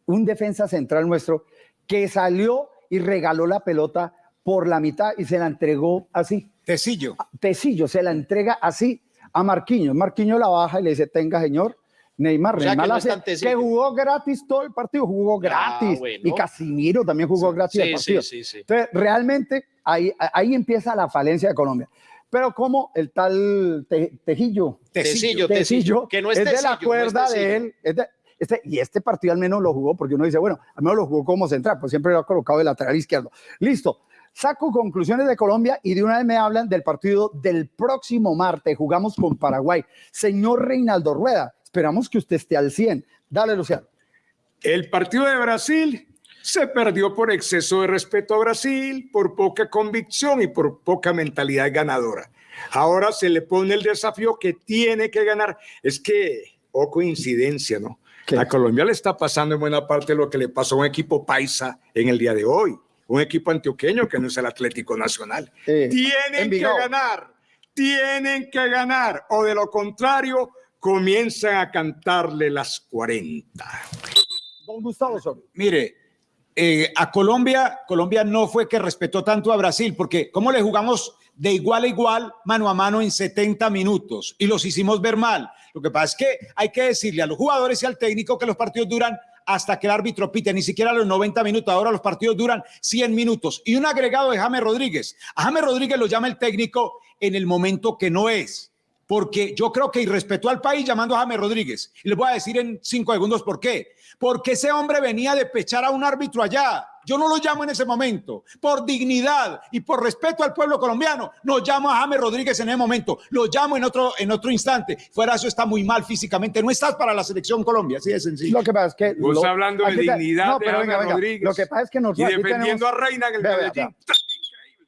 un defensa central nuestro que salió y regaló la pelota por la mitad y se la entregó así. Tecillo. Tecillo se la entrega así a Marquinhos. Marquinhos la baja y le dice, tenga señor, Neymar, O sea, Neymar que no hace- jugó gratis todo el partido, jugó Ah, gratis. bueno. Y Casimiro también jugó gratis el Sí, partido. sí, sí, sí. Entonces, realmente ahí, ahí empieza la falencia de Colombia. Pero como el tal Te- Tejillo, Tecillo, Tecillo, Tecillo, que no es de la Tecillo, no es cuerda de él. es de- este, y este partido al menos lo jugó porque uno dice, bueno, al menos lo jugó como central, pues siempre lo ha colocado de lateral izquierdo. Listo. Saco conclusiones de Colombia y de una vez me hablan del partido del próximo martes. Jugamos con Paraguay. Señor Reinaldo Rueda, esperamos que usted esté al 100. Dale, Luciano. El partido de Brasil se perdió por exceso de respeto a Brasil, por poca convicción y por poca mentalidad ganadora. Ahora se le pone el desafío que tiene que ganar. Es que, o coincidencia, ¿no? ¿Qué? A Colombia le está pasando en buena parte lo que le pasó a un equipo paisa en el día de hoy, un equipo antioqueño que no es el Atlético Nacional. Eh, tienen que ganar, tienen que ganar, o de lo contrario, comienzan a cantarle las 40. Don Gustavo. Mire, eh, a Colombia, Colombia no fue que respetó tanto a Brasil, porque ¿cómo le jugamos de igual a igual, mano a mano en 70 minutos? Y los hicimos ver mal. Lo que pasa es que hay que decirle a los jugadores y al técnico que los partidos duran hasta que el árbitro pite, ni siquiera los 90 minutos, ahora los partidos duran 100 minutos. Y un agregado de James Rodríguez. A James Rodríguez lo llama el técnico en el momento que no es porque yo creo que irrespetó al país llamando a James Rodríguez. Y les voy a decir en cinco segundos por qué. Porque ese hombre venía de pechar a un árbitro allá. Yo no lo llamo en ese momento. Por dignidad y por respeto al pueblo colombiano, no llamo a James Rodríguez en ese momento. Lo llamo en otro, en otro instante. Fuera eso está muy mal físicamente. No estás para la selección Colombia. Así de sencillo. Lo que pasa es que. Vos lo- hablando de dignidad no, de pero James venga, venga, Rodríguez. Lo que pasa es que Y nosotros aquí defendiendo tenemos- a Reina en el Vea, vea, Medellín.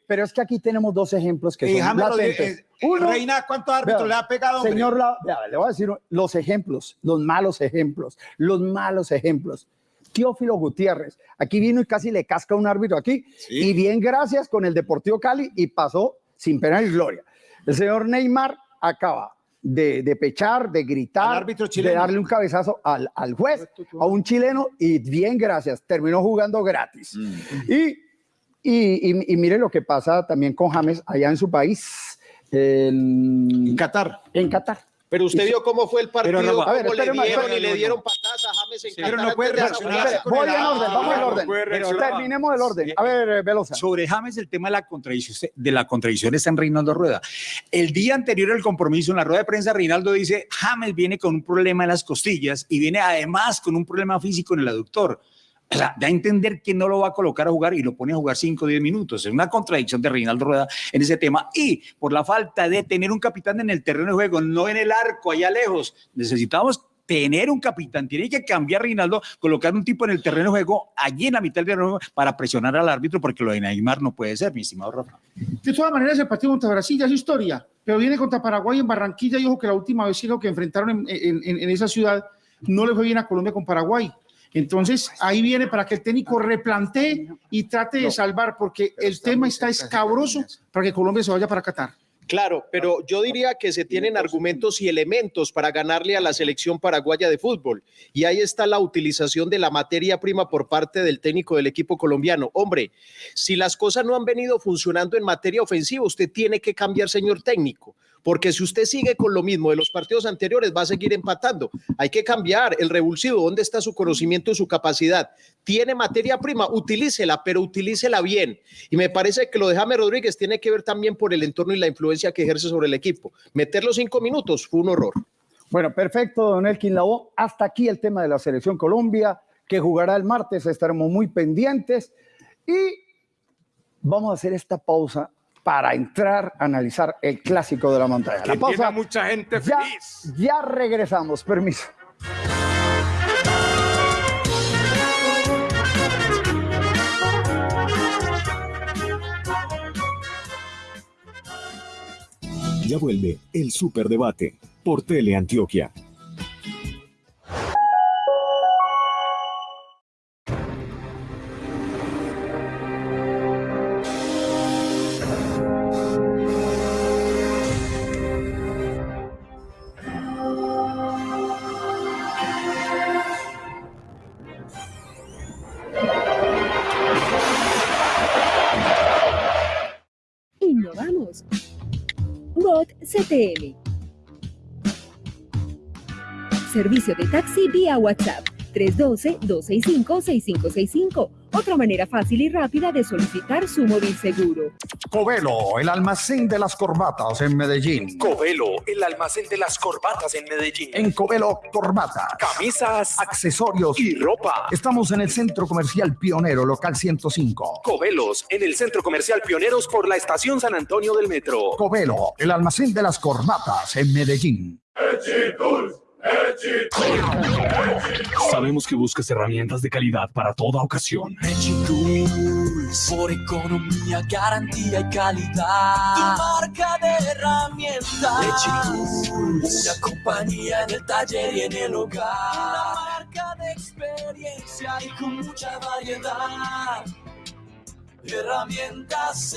Pero es que aquí tenemos dos ejemplos que Eh, son latentes. Rodríguez, eh, Uno, Reina, ¿cuántos árbitros vea, le ha pegado? hombre? Señor, la- vea, le voy a decir los ejemplos, los malos ejemplos, los malos ejemplos. Teófilo Gutiérrez, aquí vino y casi le casca un árbitro aquí, y bien gracias con el Deportivo Cali y pasó sin pena ni gloria. El señor Neymar acaba de, de pechar, de gritar, árbitro de darle un cabezazo al, al juez, a un chileno, y bien gracias, terminó jugando gratis. Mm. Y, y, y- y mire lo que pasa también con James allá en su país, en, En Qatar. en Qatar. Pero usted vio cómo fue el partido, cómo a ver, le espéreme, dieron y espéreme, le no, dieron no. patadas a James en pero Qatar no puede reaccionar Voy en orden, vamos en no orden. Terminemos el orden. A ver, eh, Velosa. Sobre James, el tema de la contradicción, de la contradicción está en Reinaldo Rueda. El día anterior al compromiso, en la rueda de prensa, Reinaldo dice, James viene con un problema en las costillas y viene además con un problema físico en el aductor. O sea, da a entender que no lo va a colocar a jugar y lo pone a jugar 5 o 10 minutos. Es una contradicción de Reinaldo Rueda en ese tema. Y por la falta de tener un capitán en el terreno de juego, no en el arco, allá lejos, necesitamos tener un capitán. Tiene que cambiar Reinaldo, colocar un tipo en el terreno de juego, allí en la mitad del terreno para presionar al árbitro, porque lo de Neymar no puede ser, mi estimado Rafa. De todas maneras, el partido contra Brasil ya es historia, pero viene contra Paraguay en Barranquilla y ojo que la última vez sí lo que enfrentaron en, en- en- en esa ciudad no le fue bien a Colombia con Paraguay. Entonces, ahí viene para que el técnico replantee y trate de salvar, porque el tema está escabroso para que Colombia se vaya para Qatar. Claro, pero yo diría que se tienen argumentos y elementos para ganarle a la selección paraguaya de fútbol. Y ahí está la utilización de la materia prima por parte del técnico del equipo colombiano. Hombre, si las cosas no han venido funcionando en materia ofensiva, usted tiene que cambiar, señor técnico. Porque si usted sigue con lo mismo de los partidos anteriores, va a seguir empatando. Hay que cambiar el revulsivo. ¿Dónde está su conocimiento y su capacidad? Tiene materia prima, utilícela, pero utilícela bien. Y me parece que lo de James Rodríguez tiene que ver también por el entorno y la influencia que ejerce sobre el equipo. Meter los cinco minutos fue un horror. Bueno, perfecto, don Elkin Labo. Hasta aquí el tema de la selección Colombia, que jugará el martes. Estaremos muy pendientes. Y vamos a hacer esta pausa para entrar a analizar el clásico de la montaña. Que La pausa. mucha gente Ya, ya regresamos. Permiso. Ya vuelve el Superdebate por Teleantioquia. Servicio de taxi vía WhatsApp 312-265-6565. Otra manera fácil y rápida de solicitar su móvil seguro. Covelo, el almacén de las corbatas en Medellín. Covelo, el almacén de las corbatas en Medellín. En Covelo Corbatas. Camisas, accesorios y ropa. Estamos en el Centro Comercial Pionero, local 105. Covelos, en el Centro Comercial Pioneros por la Estación San Antonio del Metro. Covelo, el almacén de las corbatas en Medellín. Sabemos que buscas herramientas de calidad para toda ocasión. Tools, por economía, garantía y calidad. Tu marca de herramientas. Tools, una compañía en el taller y en el hogar. Una marca de experiencia y con mucha variedad. Herramientas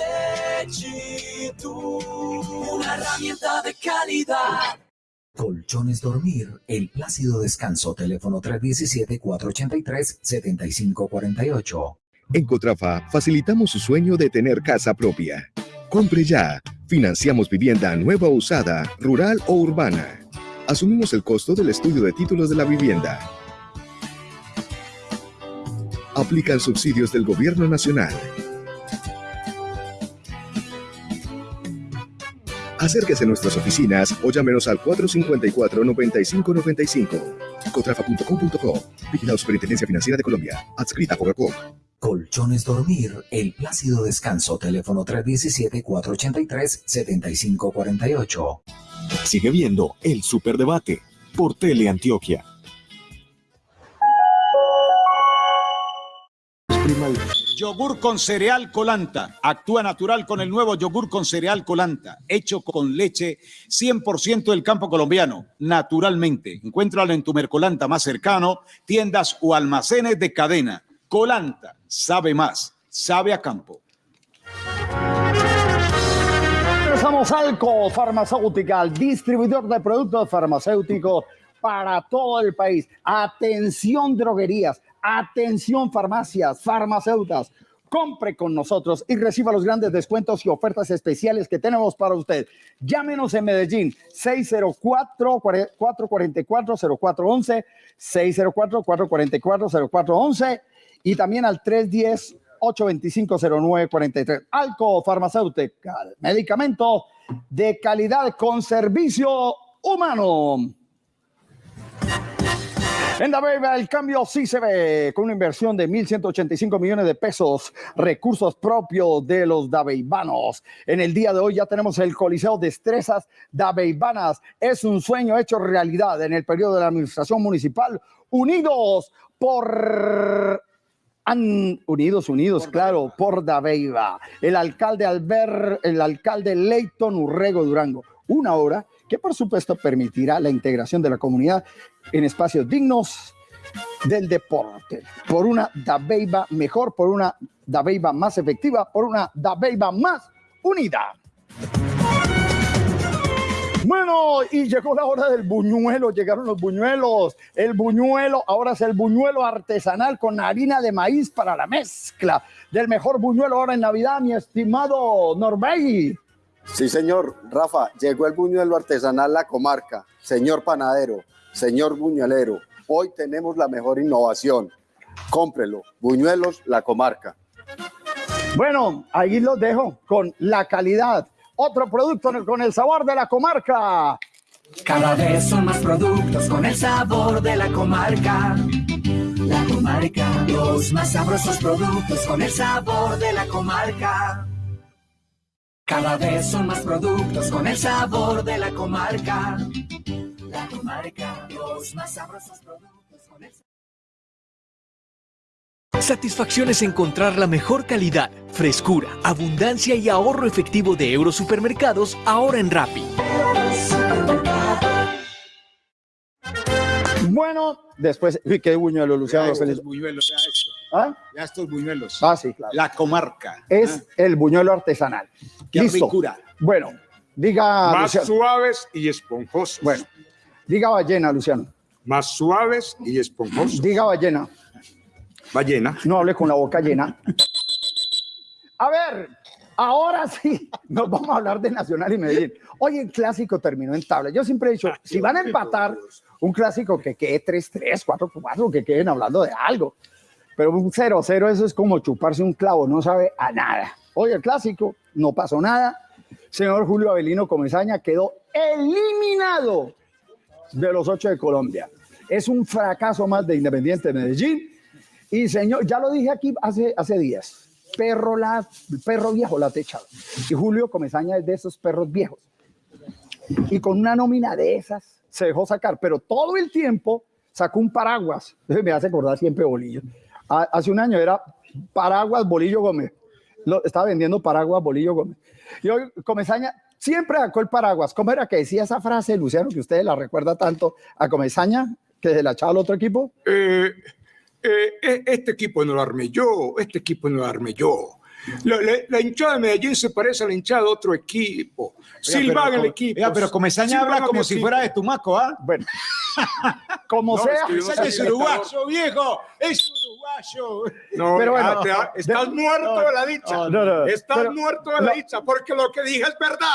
Tools, una herramienta de calidad. Colchones Dormir, el plácido descanso, teléfono 317-483-7548. En Cotrafa facilitamos su sueño de tener casa propia. Compre ya. Financiamos vivienda nueva o usada, rural o urbana. Asumimos el costo del estudio de títulos de la vivienda. Aplican subsidios del Gobierno Nacional. Acérquese a nuestras oficinas o llámenos al 454-9595. Cotrafa.com.co. Vigilado Superintendencia Financiera de Colombia. Adscrita a Fogacom. Colchones Dormir, el plácido descanso, teléfono 317-483-7548. Sigue viendo el Superdebate por Teleantioquia. Yogur con cereal colanta. Actúa natural con el nuevo yogur con cereal colanta, hecho con leche 100% del campo colombiano, naturalmente. Encuéntralo en tu Mercolanta más cercano, tiendas o almacenes de cadena. Colanta, sabe más, sabe a campo. Regresamos Alco Farmacéutica, distribuidor de productos farmacéuticos para todo el país. Atención droguerías, atención farmacias, farmacéuticas. Compre con nosotros y reciba los grandes descuentos y ofertas especiales que tenemos para usted. Llámenos en Medellín 604-444-0411, 604-444-0411 y también al 310 825-0943. Alco Farmacéutica, medicamento de calidad con servicio humano. En Dabeiba el cambio sí se ve con una inversión de 1.185 millones de pesos, recursos propios de los dabeibanos. En el día de hoy ya tenemos el Coliseo Destrezas Dabeibanas. Es un sueño hecho realidad en el periodo de la administración municipal, unidos por han unidos, unidos, claro, por Dabeiba. El alcalde Albert, el alcalde Leighton Urrego Durango. Una obra que por supuesto permitirá la integración de la comunidad en espacios dignos del deporte, por una Dabeiba mejor, por una Dabeiba más efectiva, por una Dabeiba más unida. Bueno, y llegó la hora del buñuelo, llegaron los buñuelos. El buñuelo, ahora es el buñuelo artesanal con harina de maíz para la mezcla del mejor buñuelo ahora en Navidad, mi estimado Norbey. Sí, señor. Rafa, llegó el buñuelo artesanal La Comarca. Señor panadero, señor buñuelero, hoy tenemos la mejor innovación. Cómprelo. Buñuelos La Comarca. Bueno, ahí los dejo con la calidad. Otro producto con el sabor de la comarca. Cada vez son más productos con el sabor de la comarca. La comarca, los más sabrosos productos con el sabor de la comarca. Cada vez son más productos con el sabor de la comarca. La comarca, los más sabrosos productos con el sabor. Satisfacción es encontrar la mejor calidad, frescura, abundancia y ahorro efectivo de Eurosupermercados ahora en Rappi. Bueno, después, uy, qué buñuelo, Luciano. Ya los feliz- ¿Ah? Ya estos buñuelos. Ah, sí, claro. La comarca. Es el buñuelo artesanal. Qué Listo. ricura. Bueno, diga. Más Luciano. suaves y esponjosos. Bueno, diga ballena, Luciano. Más suaves y esponjosos. Diga ballena. Ballena. No hable con la boca llena. A ver, ahora sí, nos vamos a hablar de Nacional y Medellín. Hoy el clásico terminó en tabla. Yo siempre he dicho, si van a empatar un clásico que quede 3-3, 4-4, que queden hablando de algo. Pero un 0-0, eso es como chuparse un clavo, no sabe a nada. Hoy el clásico, no pasó nada. Señor Julio Avelino Comesaña quedó eliminado de los ocho de Colombia. Es un fracaso más de Independiente de Medellín. Y señor, ya lo dije aquí hace, días, perro, la, perro viejo la techado. Y Julio Comesaña es de esos perros viejos. Y con una nómina de esas se dejó sacar, pero todo el tiempo sacó un paraguas. Me hace acordar siempre Bolillo. Ha- Hace un año era paraguas Bolillo Gómez. Lo, estaba vendiendo paraguas Bolillo Gómez. Y hoy Comesaña siempre sacó el paraguas. ¿Cómo era que decía esa frase, Luciano, que usted la recuerda tanto a Comesaña, que se la echaba al otro equipo? Eh, eh, eh, este equipo no lo armé yo, este equipo no lo armé yo. La, la- la hinchada de Medellín se parece a la hinchada de otro equipo. Silvan el equipo. Oiga, pero Comesaña Silvan habla como si equipo. fuera de Tumaco, ¿ah? Bueno, como No, sea. es que no es uruguayo, viejo. Es No, Pero bueno, te- estás de- muerto no, de la dicha. no, no, estás pero- muerto de la dicha, porque lo que dije es verdad.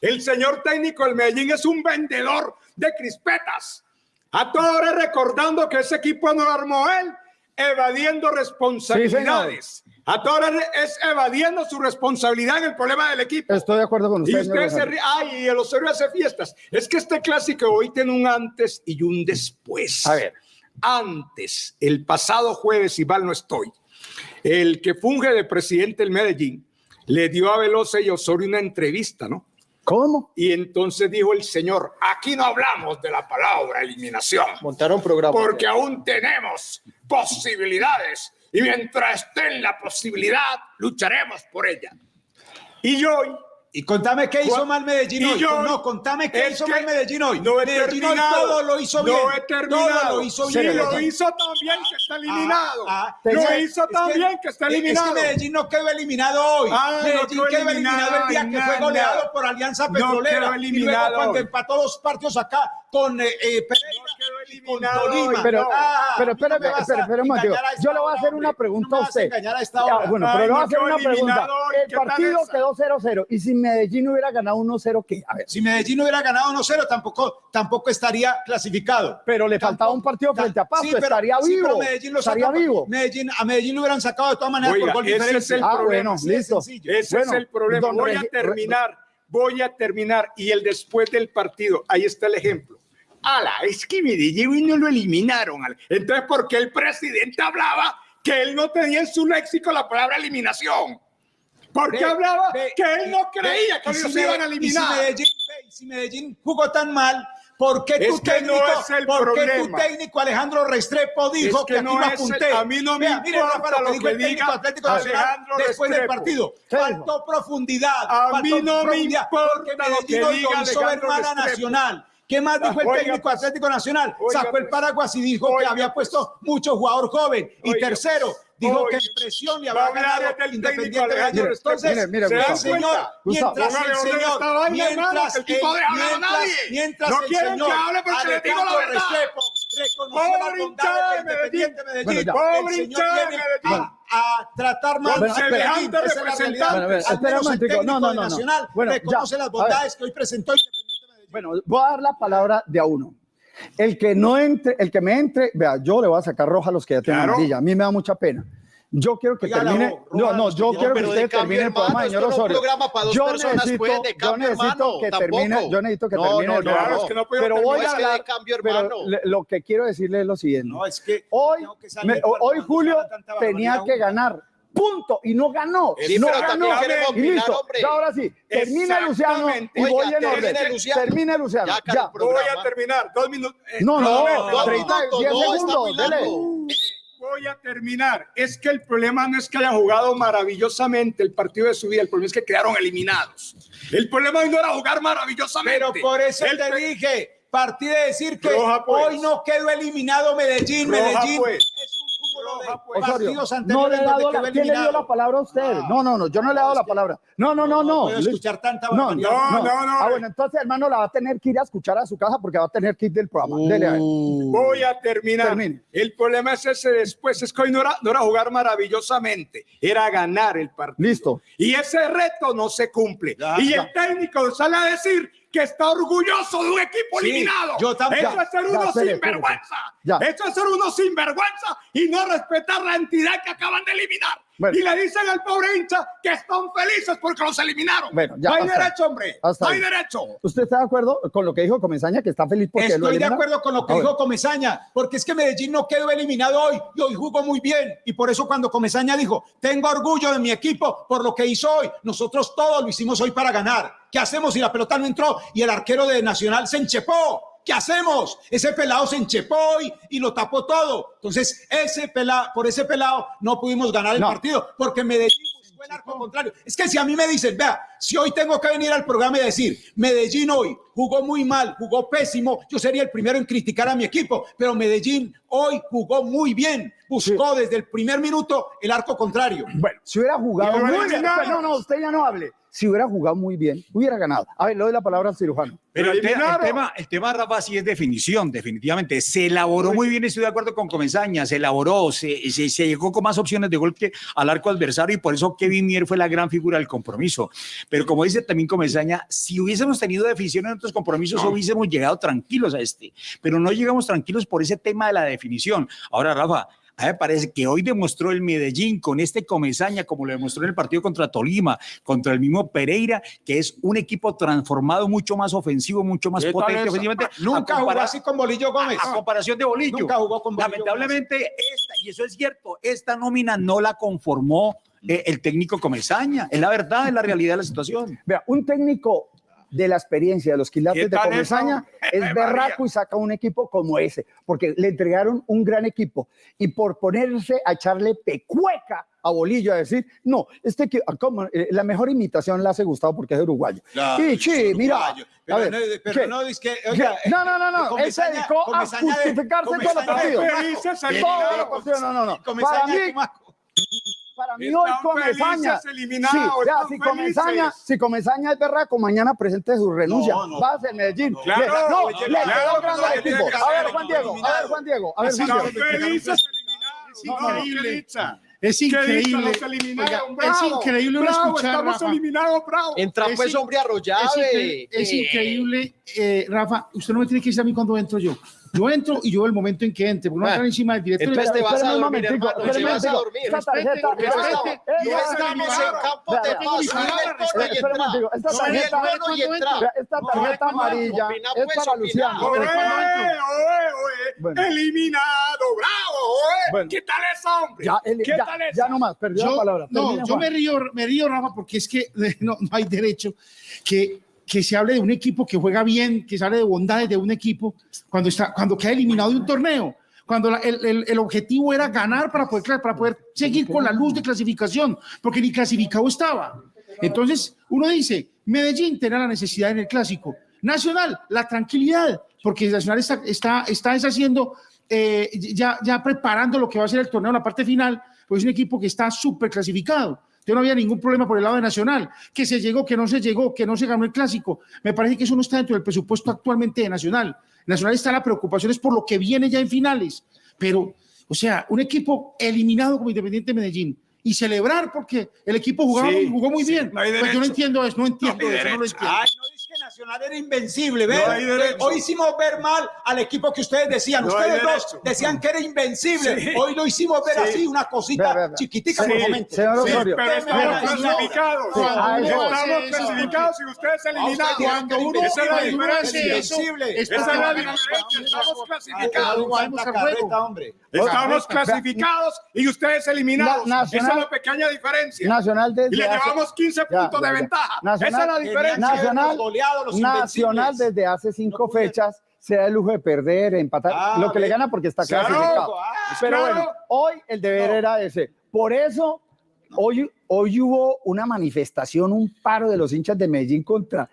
El señor técnico del Medellín es un vendedor de crispetas. A toda hora recordando que ese equipo no lo armó él, evadiendo responsabilidades. a toda hora es evadiendo su responsabilidad en el problema del equipo. Estoy de acuerdo con usted. Y usted se ríe, ay, y el Osorio hace fiestas. Es que este clásico hoy tiene un antes y un después. A ver. Antes, el pasado jueves, si mal no estoy, el que funge de presidente del Medellín le dio a Velosa y Osorio una entrevista, ¿no? ¿Cómo? Y entonces dijo el señor, aquí no hablamos de la palabra eliminación, Montaron programa. porque aún tenemos posibilidades y mientras esté en la posibilidad, lucharemos por ella. Y hoy Y contame qué hizo mal Medellín y hoy. yo- no, contame qué hizo mal Medellín hoy. No he Medellín hoy terminado. todo lo hizo bien. No he terminado. Todo lo hizo Sí, bien. lo hizo también que está eliminado. Ah, ah, lo hizo que- también que está es- eliminado. Es que Medellín no quedó eliminado hoy. Ah, no Medellín quedó quedó eliminado el día que fue goleado por Alianza No Petrolera. quedó y luego eliminado cuando hoy. empató dos partidos acá con eh, eh, Pereira con eliminado Tolima. hoy. Pero, Ah, pero mí no espérame, espérame, espérame un Yo le voy a hacer una pregunta No a usted. a esta Ya, hora. bueno, Ay, pero le voy a no hacer una pregunta. El ¿qué tal partido quedó 0-0. ¿Y si Medellín hubiera ganado 1-0 qué? A ver. Si Medellín hubiera ganado 1-0, tampoco, tampoco estaría clasificado. Pero le faltaba un partido frente a Pasto, Sí, pero- estaría sí, pero vivo. Medellín lo estaría saca- vivo. Medellín, a Medellín lo hubieran sacado de todas maneras Oiga, por gol ese diferencia. es el Ah, problema. bueno, listo. sencillo. Ese Bueno, es el problema. Voy a terminar, voy a terminar. Y el después del partido, ahí está el ejemplo. Ala, es que Medellín no lo eliminaron. Entonces, ¿por qué el presidente hablaba que él no tenía en su léxico la palabra eliminación? ¿Por qué Ve, hablaba que él no creía que si ellos iban a y si eliminar? Medellín, y si Medellín jugó tan mal, ¿por qué tu no técnico, es el por qué tu problema. técnico Alejandro Restrepo dijo Es que que, aquí no lo es el- apunté? a mí no me Vea, importa lo lo que dijo el técnico Atlético Nacional Alejandro después del partido. Faltó profundidad. A mí no me importa porque lo que diga Alejandro. Nacional. ¿Qué más dijo el Oiga, técnico pues, Atlético Nacional? oiga, Sacó el pues, paraguas y dijo que oiga, había pues, puesto mucho jugador joven. Y oiga, tercero, dijo oiga, que en presión había hablar ganado del técnico Independiente Alejandro Medellín. Entonces, Mire, mire, el señor, mientras el señor, mientras que el el- mientras- nadie. mientras No el quieren señor que hable porque le digo la verdad. Pobre las bondades hinchada de Medellín. ya. Pobre El señor hinchada de viene Medellín. a, a tratar mal Bueno. Medellín. La realidad. Bueno, Al menos el técnico No, no, no. Nacional Bueno, reconoce A las bondades que hoy presentó Medellín. Bueno, voy a dar la palabra de a uno. El que no entre, el que me entre, vea, yo le voy a sacar roja a los que ya tienen Claro. amarilla. A mí me da mucha pena. Yo quiero que Oiga, termine. roja, No, no, yo quiero que usted termine el programa, señor Osorio. dos yo necesito, pues, yo necesito que termine, yo necesito que termine pero voy a hablar, cambio, pero lo que quiero decirle es lo siguiente. No, es que Hoy, tengo que salir me- cuando- hoy Julio tenía que ganar. Punto. Y no ganó. Sí, no ganó. Y listo. Ya ahora sí. Termina Luciano y voy en orden. termine Luciano. Ya, Ya. Voy a terminar. Dos minutos. Eh, No, no, Dos 30, minutos, 10 no, está segundos. dele. largo. Voy a terminar. Es que el problema no es que haya jugado maravillosamente el partido de su vida, el problema es que quedaron eliminados. El problema no era jugar maravillosamente. Pero por eso El te dije, partí de decir que Roja, pues. hoy no quedó eliminado Medellín. Roja, Medellín pues. Osorio, no le he dado la, ¿quién le dio la palabra a usted? No, no, no, yo no le he dado la palabra. No, no, no, no. puedo escuchar tanta No, no, No, no, no. Ah, bueno, entonces, hermano, la va a tener que ir a escuchar a su casa porque va a tener que ir del programa. Dele a ver. Voy a terminar. Termine. El problema es ese después, es que hoy no era, no era jugar maravillosamente, era ganar el partido. Listo. Y ese reto no se cumple. Ya, y ya. el técnico sale a decir que está orgulloso de un equipo Sí, eliminado. yo también. Eso es ser Ya, uno sinvergüenza. Ya. Eso es ser uno sinvergüenza y no respetar la entidad que acaban de eliminar. Bueno. Y le dicen al pobre hincha que están felices porque los eliminaron. Bueno, ya, no hay derecho, hombre. No hay derecho. ¿Usted está de acuerdo con lo que dijo Comesaña, que está feliz porque lo Estoy de eliminaron? acuerdo con lo que Ah, dijo. Comesaña, porque es que Medellín no quedó eliminado hoy y hoy jugó muy bien. Y por eso cuando Comesaña dijo, tengo orgullo de mi equipo por lo que hizo hoy, nosotros todos lo hicimos hoy para ganar. ¿Qué hacemos si la pelota no entró y el arquero de Nacional se enchepó? ¿Qué hacemos? Ese pelado se enchepó hoy y lo tapó todo. Entonces, ese pelado, por ese pelado no pudimos ganar el No. partido, porque Medellín buscó el arco contrario. Es que si a mí me dicen, vea, si hoy tengo que venir al programa y decir, Medellín hoy jugó muy mal, jugó pésimo, yo sería el primero en criticar a mi equipo, pero Medellín hoy jugó muy bien, buscó desde el primer minuto el arco contrario. Bueno, si hubiera jugado Y muy bien. No, no, usted ya no hable. Si hubiera jugado muy bien, hubiera ganado. A ver, le doy la palabra al cirujano. Pero el, te- el tema, el tema, Rafa, sí es definición, definitivamente. Se elaboró muy bien, estoy de acuerdo con Comesaña, se elaboró, se, se- se llegó con más opciones de gol que al arco adversario y por eso Kevin Mier fue la gran figura del compromiso. Pero como dice también Comesaña, si hubiésemos tenido definición en otros compromisos, hubiésemos llegado tranquilos a este. Pero no llegamos tranquilos por ese tema de la definición. Ahora, Rafa, a mí me parece que hoy demostró el Medellín con este Comesaña, como lo demostró en el partido contra Tolima, contra el mismo Pereira, que es un equipo transformado, mucho más ofensivo, mucho más ¿Qué tal potente ofensivamente. Nunca a jugó así con Bolillo Gómez. a comparación de Bolillo. Nunca jugó con Bolillo Lamentablemente, esta, y eso es cierto, esta nómina no la conformó eh, el técnico Comesaña. Es la verdad, es la realidad de la situación. Vea, un técnico de la experiencia de los quilates ¿Qué de Comesaña es berraco y saca un equipo como ese, porque le entregaron un gran equipo y por ponerse a echarle pecueca a Bolillo a decir, no, este que la mejor imitación la hace Gustavo porque es uruguayo. y sí, mira, a Pero ver, no, pero ¿qué? no, es que, oiga, no, no, no, no, él se dedicó a justificarse todos los partidos. Todos los partidos, no, no, no. Para mí. Para mí hoy Comesaña, sí, ya, si Comesaña, si Comesaña es berraco, mañana presente su renuncia, No, no. va a ser Medellín. Claro, le, no, le claro, no, equipo. A ver, Juan Diego, a ver, Juan Diego, a ver, Juan Diego. felices eliminados. No, no, ¿qué increíble. Es increíble. Oiga, bravo. es increíble uno Bravo, escuchar, Estamos Rafa. eliminados, bravo. Entra Es pues in- hombre Es, arrollado. increíble, es increíble, eh, Rafa. Usted no me tiene que decir a mí cuando entro yo. Yo entro y yo el momento en que entre, porque no Ah. entrar encima del director. Entonces te vas a dormir, hermano. Te vas a dormir. Esta tarjeta, Respete, esta- respete. esta- No estamos en campo de paz. vea, Dale el tono y entra. esta tarjeta- tono y entra. Vea, esta tarjeta amarilla es pues, para. Luciano. No. Eliminado, bravo. ¿Qué tal eso, hombre? ¿Qué ya, tal eso? ya no más, perdió la Yo, palabra. no, yo me río, me río, Rafa, porque es que no, no hay derecho que, que se hable de un equipo que juega bien, que se hable de bondades de un equipo cuando, está, cuando queda eliminado de un torneo. Cuando el, el- el objetivo era ganar para poder, para poder seguir con la luz de clasificación, porque ni clasificado estaba. Entonces, uno dice, Medellín tenía la necesidad en el clásico. Nacional, la tranquilidad, porque Nacional está, está, está deshaciendo, eh, ya, ya preparando lo que va a ser el torneo en la parte final, pues es un equipo que está súper clasificado. Yo no había ningún problema por el lado de Nacional, que se llegó, que no se llegó, que no se ganó el clásico. Me parece que eso no está dentro del presupuesto actualmente de Nacional. Nacional está la preocupación es por lo que viene ya en finales. Pero, o sea, un equipo eliminado como Independiente Medellín y celebrar porque el equipo jugaba, Sí, jugó muy sí, bien. no Pues yo no entiendo eso, no entiendo No eso, no lo entiendo. Ay, Nacional era invencible, ¿ve? No hay derecho. Hoy hicimos ver mal al equipo que ustedes decían. No ustedes dos decían que era invencible. Sí. Hoy lo hicimos ver Sí. así, una cosita Ve, ve, ve. chiquitica Sí, por momento. señor Osorio. pero estamos clasificados. Estamos Sí, clasificados y ustedes eliminados. Cuando uno- Esa es la diferencia. hace eso, Invencible. es Esa es la porque- diferencia. Estamos clasificados. Estamos clasificados y ustedes eliminados. Na- Esa es la pequeña diferencia. Nacional desde y le llevamos 15 Ya, puntos ya, de ventaja. Nacional- Esa es la diferencia. Nacional, los Nacional desde hace cinco fechas se da el lujo de perder, empatar, Ah, lo que le gana porque está Claro, clasificado. ah, Pero claro. bueno, hoy el deber era ese. Por eso, hoy, hoy hubo una manifestación, un paro de los hinchas de Medellín contra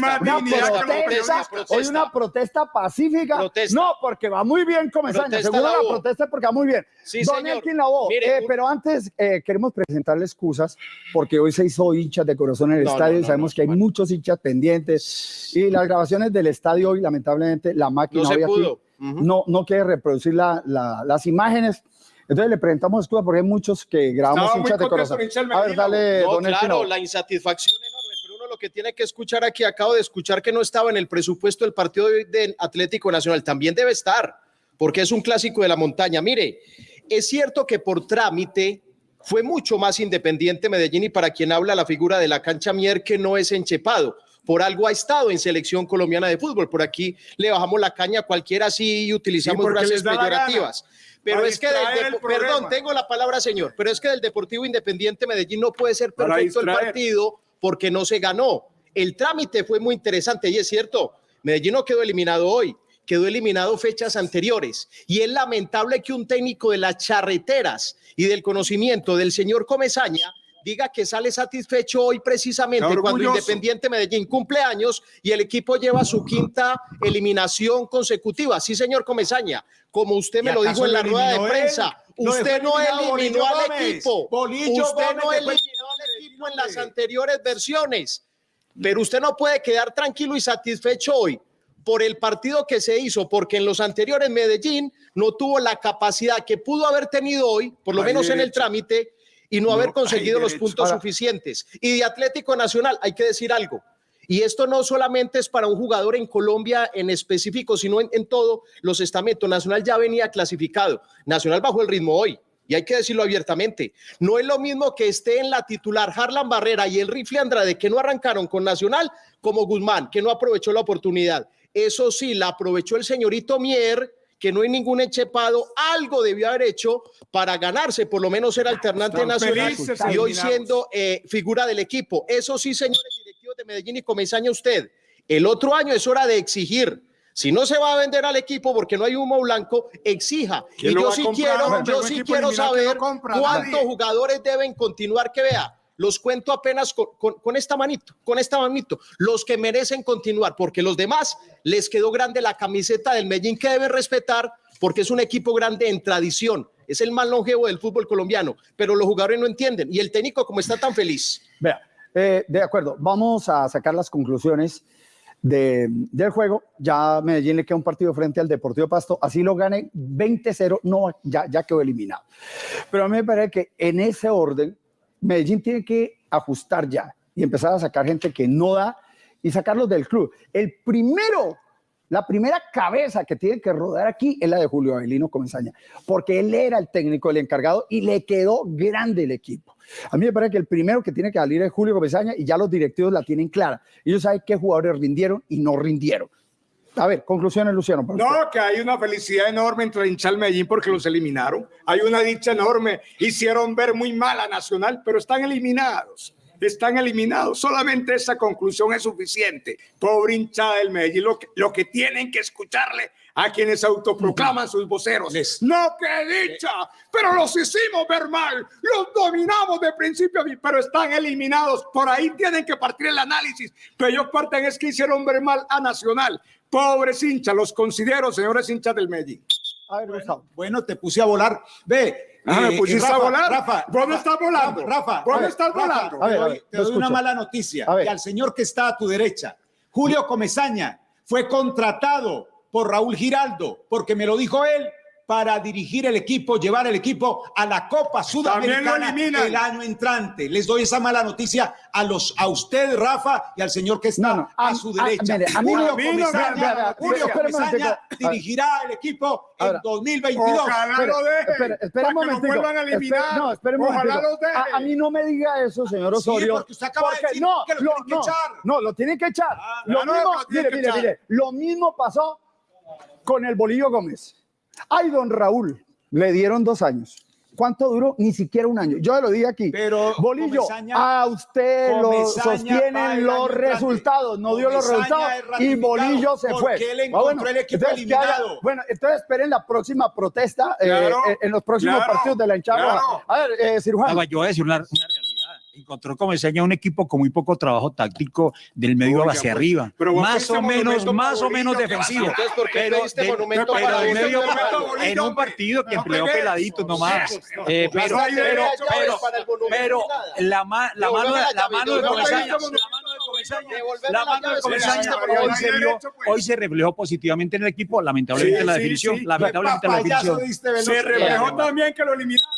más una protesta, protesta. hoy una protesta pacífica. No, porque va muy bien Comesaña. Protesta Seguro la protesta es porque va muy bien. Sí, Don señor. Lavoe, Mire, eh, un- pero antes eh, queremos presentarle excusas porque hoy se hizo hinchas de corazón en el No, estadio no, y no, sabemos que hay muchos hinchas pendientes y las grabaciones del estadio hoy lamentablemente la máquina hoy aquí pudo. no, no quiere reproducir la- la- las imágenes. Entonces le presentamos excusas porque hay muchos que grabamos hinchas de corazón. A ver, dale, No, don claro, la insatisfacción enorme, pero uno lo que tiene que escuchar aquí, acabo de escuchar que no estaba en el presupuesto del partido de- Atlético Nacional, también debe estar, porque es un clásico de la montaña. Mire, es cierto que por trámite fue mucho más independiente Medellín y para quien habla la figura de la cancha Mier que no es enchepado. Por algo ha estado en selección colombiana de fútbol. Por aquí le bajamos la caña a cualquiera así y utilizamos porque frases peyorativas. Pero es que del perdón, tengo la palabra, señor, pero es que del Deportivo Independiente Medellín no puede ser perfecto el partido porque no se ganó. El trámite fue muy interesante y es cierto, Medellín no quedó eliminado hoy, quedó eliminado fechas anteriores. Y es lamentable que un técnico de las charreteras y del conocimiento del señor Comesaña diga que sale satisfecho hoy precisamente cuando. Independiente Medellín cumple años y el equipo lleva su quinta eliminación consecutiva. Sí, señor Comesaña, como usted me ¿Y lo dijo en la rueda de él? prensa, usted no eliminó al Gómez. equipo. Bolillo usted Gómez no eliminó al equipo en las anteriores versiones. Pero usted no puede quedar tranquilo y satisfecho hoy por el partido que se hizo, porque en los anteriores Medellín no tuvo la capacidad que pudo haber tenido hoy, por lo menos en el trámite, y no, No haber conseguido los puntos Ahora- suficientes. Y de Atlético Nacional, hay que decir algo. Y esto no solamente es para un jugador en Colombia en específico, sino en, en todo los estamentos. Nacional ya venía clasificado. Nacional bajó el ritmo hoy. Y hay que decirlo abiertamente. No es lo mismo que esté en la titular Harlan Barrera y el rifle Andrade, que no arrancaron con Nacional, como Guzmán, que no aprovechó la oportunidad. Eso sí, la aprovechó el señorito Mier, que no hay ningún enchepado, algo debió haber hecho para ganarse, por lo menos ser alternante Están nacional felices, y hoy siendo eh, figura del equipo. Eso sí, señores directivos de Medellín y Comesaña, usted, el otro año es hora de exigir. Si no se va a vender al equipo porque no hay humo blanco, exija. ¿Quién Y yo sí comprar, quiero, yo sí quiero no saber cuántos nadie. jugadores deben continuar que vea. Los cuento apenas con, esta manito, con esta manito. Los que merecen continuar, porque los demás les quedó grande la camiseta del Medellín que deben respetar, porque es un equipo grande en tradición. Es el más longevo del fútbol colombiano, pero los jugadores no entienden. Y el técnico, como está tan feliz. Vea, eh, de acuerdo, vamos a sacar las conclusiones de- del juego. Ya Medellín le queda un partido frente al Deportivo Pasto, así lo gane 20-0, no, ya, ya quedó eliminado. Pero a mí me parece que en ese orden, Medellín tiene que ajustar ya y empezar a sacar gente que no da y sacarlos del club. El primero, la primera cabeza que tiene que rodar aquí es la de Julio Avelino Comenzaña, porque él era el técnico, el encargado y le quedó grande el equipo. A mí me parece que el primero que tiene que salir es Julio Comesaña y ya los directivos la tienen clara. Ellos saben qué jugadores rindieron y no rindieron. A ver, conclusiones, Luciano. usted. No, que hay una felicidad enorme entre el hincha del Medellín porque los eliminaron. Hay una dicha enorme. Hicieron ver muy mal a Nacional, pero están eliminados. están eliminados. Solamente esa conclusión es suficiente. Pobre hinchada del Medellín, lo que, lo que tienen que escucharle a quienes autoproclaman sus voceros. No, que dicha, pero los hicimos ver mal, los dominamos de principio a fin, pero están eliminados. Por ahí tienen que partir el análisis, pero ellos parten es que hicieron ver mal a Nacional. Pobres hinchas, los considero, señores hinchas del Medellín. A ver. Bueno, te puse a volar. Ve. Ah, me eh, pusiste Rafa, a volar. Rafa, ¿Vos no estás volando? Rafa, ¿Vos ver, estás volando? Te A ver, a doy, ver, te una mala noticia. A ver. Y al señor que está a tu derecha, Julio Comesaña, fue contratado por Raúl Giraldo, porque me lo dijo él, para dirigir el equipo, llevar el equipo a la Copa Sudamericana el año entrante. Les doy esa mala noticia a los a usted, Rafa, y al señor que está No, no, a, a- su a- derecha. mire, a Julio mí no Comesaña, Julio Comesaña dirigirá el equipo en Ahora, 2022. Ojalá Espera, lo dejen. espera, espera un para que momentico. vuelvan a eliminar. Espera- no, espera un Ojalá los dejen. A, mí no me diga eso, señor Sí, Osorio. porque usted acaba de decir no, que lo lo- tienen que no, echar. no, lo tienen que echar. Ah, lo mismo, lo mire, mire, mire, lo mismo pasó con el Bolillo Gómez. Ay, don Raúl, le dieron dos años. ¿Cuánto duró? Ni siquiera un año. Yo lo dije aquí. Pero Bolillo, Comesaña- a usted lo sostienen los resultados. No dio los resultados es y Bolillo se fue. él Ah, encontró el equipo entonces, eliminado. bueno, entonces esperen la próxima protesta eh, Claro, eh, en los próximos claro, partidos de la hinchada. claro. A ver, eh, cirujano. Yo voy a decir una, una realidad. Encontró como enseña un equipo con muy poco trabajo táctico del medio Oiga, hacia pues, arriba. pero Más o menos, más o menos Bolillo, ¿qué defensivo. Entonces, ¿por qué Pero pediste de- monumento pero para del Bolillo? medio en un partido que No empleó pegues. peladitos nomás. No, Eh, no, pero, no la, ma- la mano, la mano de Comesaña, la mano de Comesaña, hoy no se vio, pues. hoy se reflejó positivamente en el equipo, lamentablemente Sí, en la definición, sí. lamentablemente en la definición. Se reflejó también que lo eliminaron.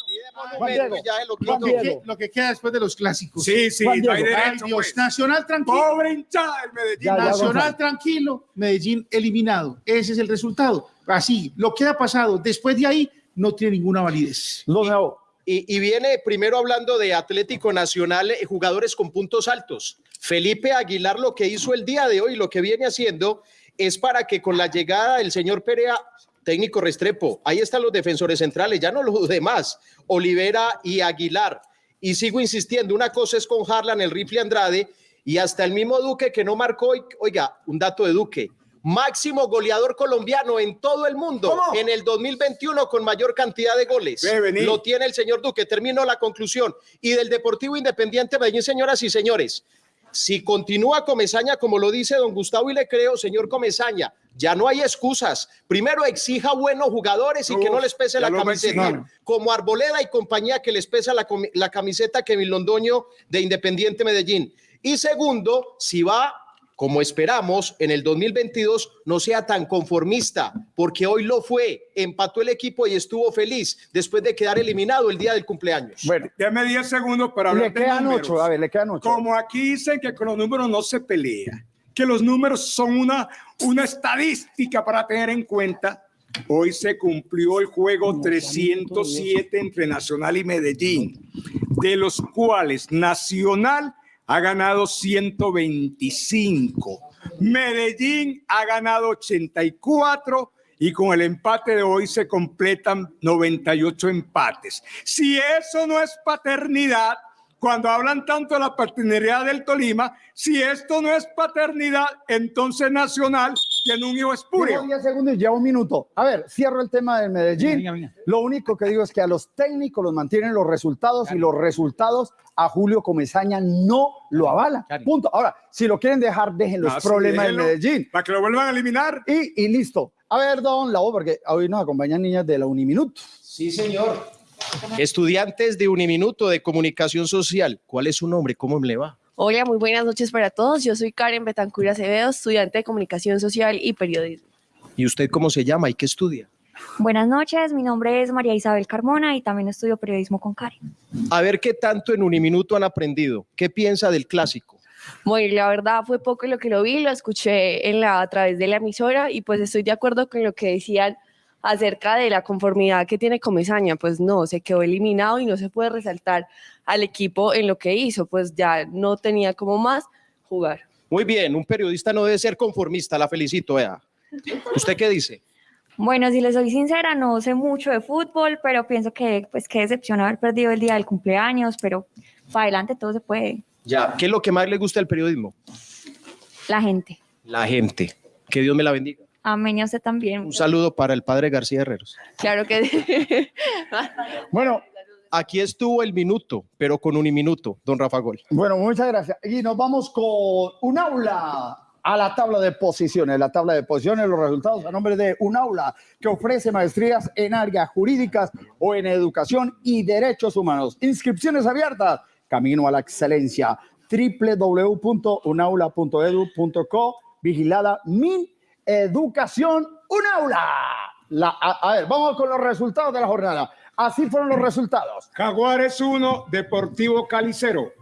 Juan Diego, Ya se lo Juan quito. Diego. ¿Qué- lo que queda después de los clásicos. Sí, sí, no hay derecho. Dios, pues. Nacional tranquilo. Pobre hinchada del Medellín. Ya, ya, Nacional tranquilo, Medellín eliminado. Ese es el resultado. Así, lo que ha pasado después de ahí no tiene ninguna validez. Lo nuevo. Y, y viene primero hablando de Atlético Nacional, eh, jugadores con puntos altos. Felipe Aguilar lo que hizo el día de hoy, lo que viene haciendo es para que con la llegada del señor Perea, técnico Restrepo, ahí están los defensores centrales, ya no los demás, Olivera y Aguilar. Y sigo insistiendo, una cosa es con Harlan, el rifle Andrade y hasta el mismo Duque que no marcó, hoy- oiga, un dato de Duque. Máximo goleador colombiano en todo el mundo ¿Cómo? en el 2021 con mayor cantidad de goles. Lo tiene el señor Duque. Termino la conclusión. Y del Deportivo Independiente Medellín, señoras y señores, si continúa Comesaña, como lo dice don Gustavo y le creo, señor Comesaña, ya no hay excusas. Primero exija buenos jugadores y que no les pese la camiseta, como Arboleda y compañía que les pesa la, camiseta Kevin Londoño de Independiente Medellín. Y segundo, si va como esperamos, en el 2022 no sea tan conformista, porque hoy lo fue, empató el equipo y estuvo feliz después de quedar eliminado el día del cumpleaños. Bueno, Deme 10 segundos para hablar le de quedan números. ocho. A ver, le quedan ocho. Como aquí dicen que con los números no se pelea, que los números son una, una estadística para tener en cuenta. Hoy se cumplió el juego 307 entre Nacional y Medellín, de los cuales Nacional ha ganado 125, Medellín ha ganado 84 y con el empate de hoy se completan 98 empates. Si eso no es paternidad, cuando hablan tanto de la paternidad del Tolima, si esto no es paternidad, entonces Nacional tiene un hijo espurio. Llevo 10 segundos y llevo un minuto. A ver, cierro el tema del Medellín. Venga, venga. Lo único que digo es que a los técnicos los mantienen los resultados y los resultados a Julio Comesaña no lo avalan. Claro. Punto. Ahora, si lo quieren dejar, dejen los Ah, sí, problemas del Medellín. Para que lo vuelvan a eliminar. Y, y listo. A ver, don Lau, porque hoy nos acompañan niñas de la Uniminuto. Sí, señor. Estudiantes de Uniminuto de Comunicación Social. ¿Cuál es su nombre? ¿Cómo le va? Hola, muy buenas noches para todos. Yo soy Karen Betancur Acevedo, estudiante de Comunicación Social y Periodismo. ¿Y usted cómo se llama y qué estudia? Buenas noches, mi nombre es María Isabel Carmona y también estudio periodismo con Karen. A ver qué tanto en Uniminuto han aprendido. ¿Qué piensa del clásico? Bueno, la verdad fue poco lo que lo vi, lo escuché en la, a través de la emisora y pues estoy de acuerdo con lo que decían acerca de la conformidad que tiene Comesaña. Pues no, se quedó eliminado y no se puede resaltar al equipo en lo que hizo, pues ya no tenía como más jugar. Muy bien, un periodista no debe ser conformista, la felicito, vea. ¿Usted qué dice? Bueno, si les soy sincera, no sé mucho de fútbol, pero pienso que pues qué decepción haber perdido el día del cumpleaños, pero para adelante todo se puede. Ya, ¿qué es lo que más le gusta del periodismo? La gente. La gente. Que Dios me la bendiga. Amén y a usted también. Un saludo para el padre García Herreros. Claro que Bueno, Aquí estuvo el minuto, pero con un minuto, don Rafa Gol. Bueno, muchas gracias. Y nos vamos con un aula a la tabla de posiciones. La tabla de posiciones, los resultados a nombre de un aula que ofrece maestrías en áreas jurídicas o en educación y derechos humanos. Inscripciones abiertas. Camino a la excelencia. www.unaula.edu.co. Vigilada Min Educación. Un aula. La, a, a ver, vamos con los resultados de la jornada. Así fueron los resultados. Jaguares 1, Deportivo Cali 0.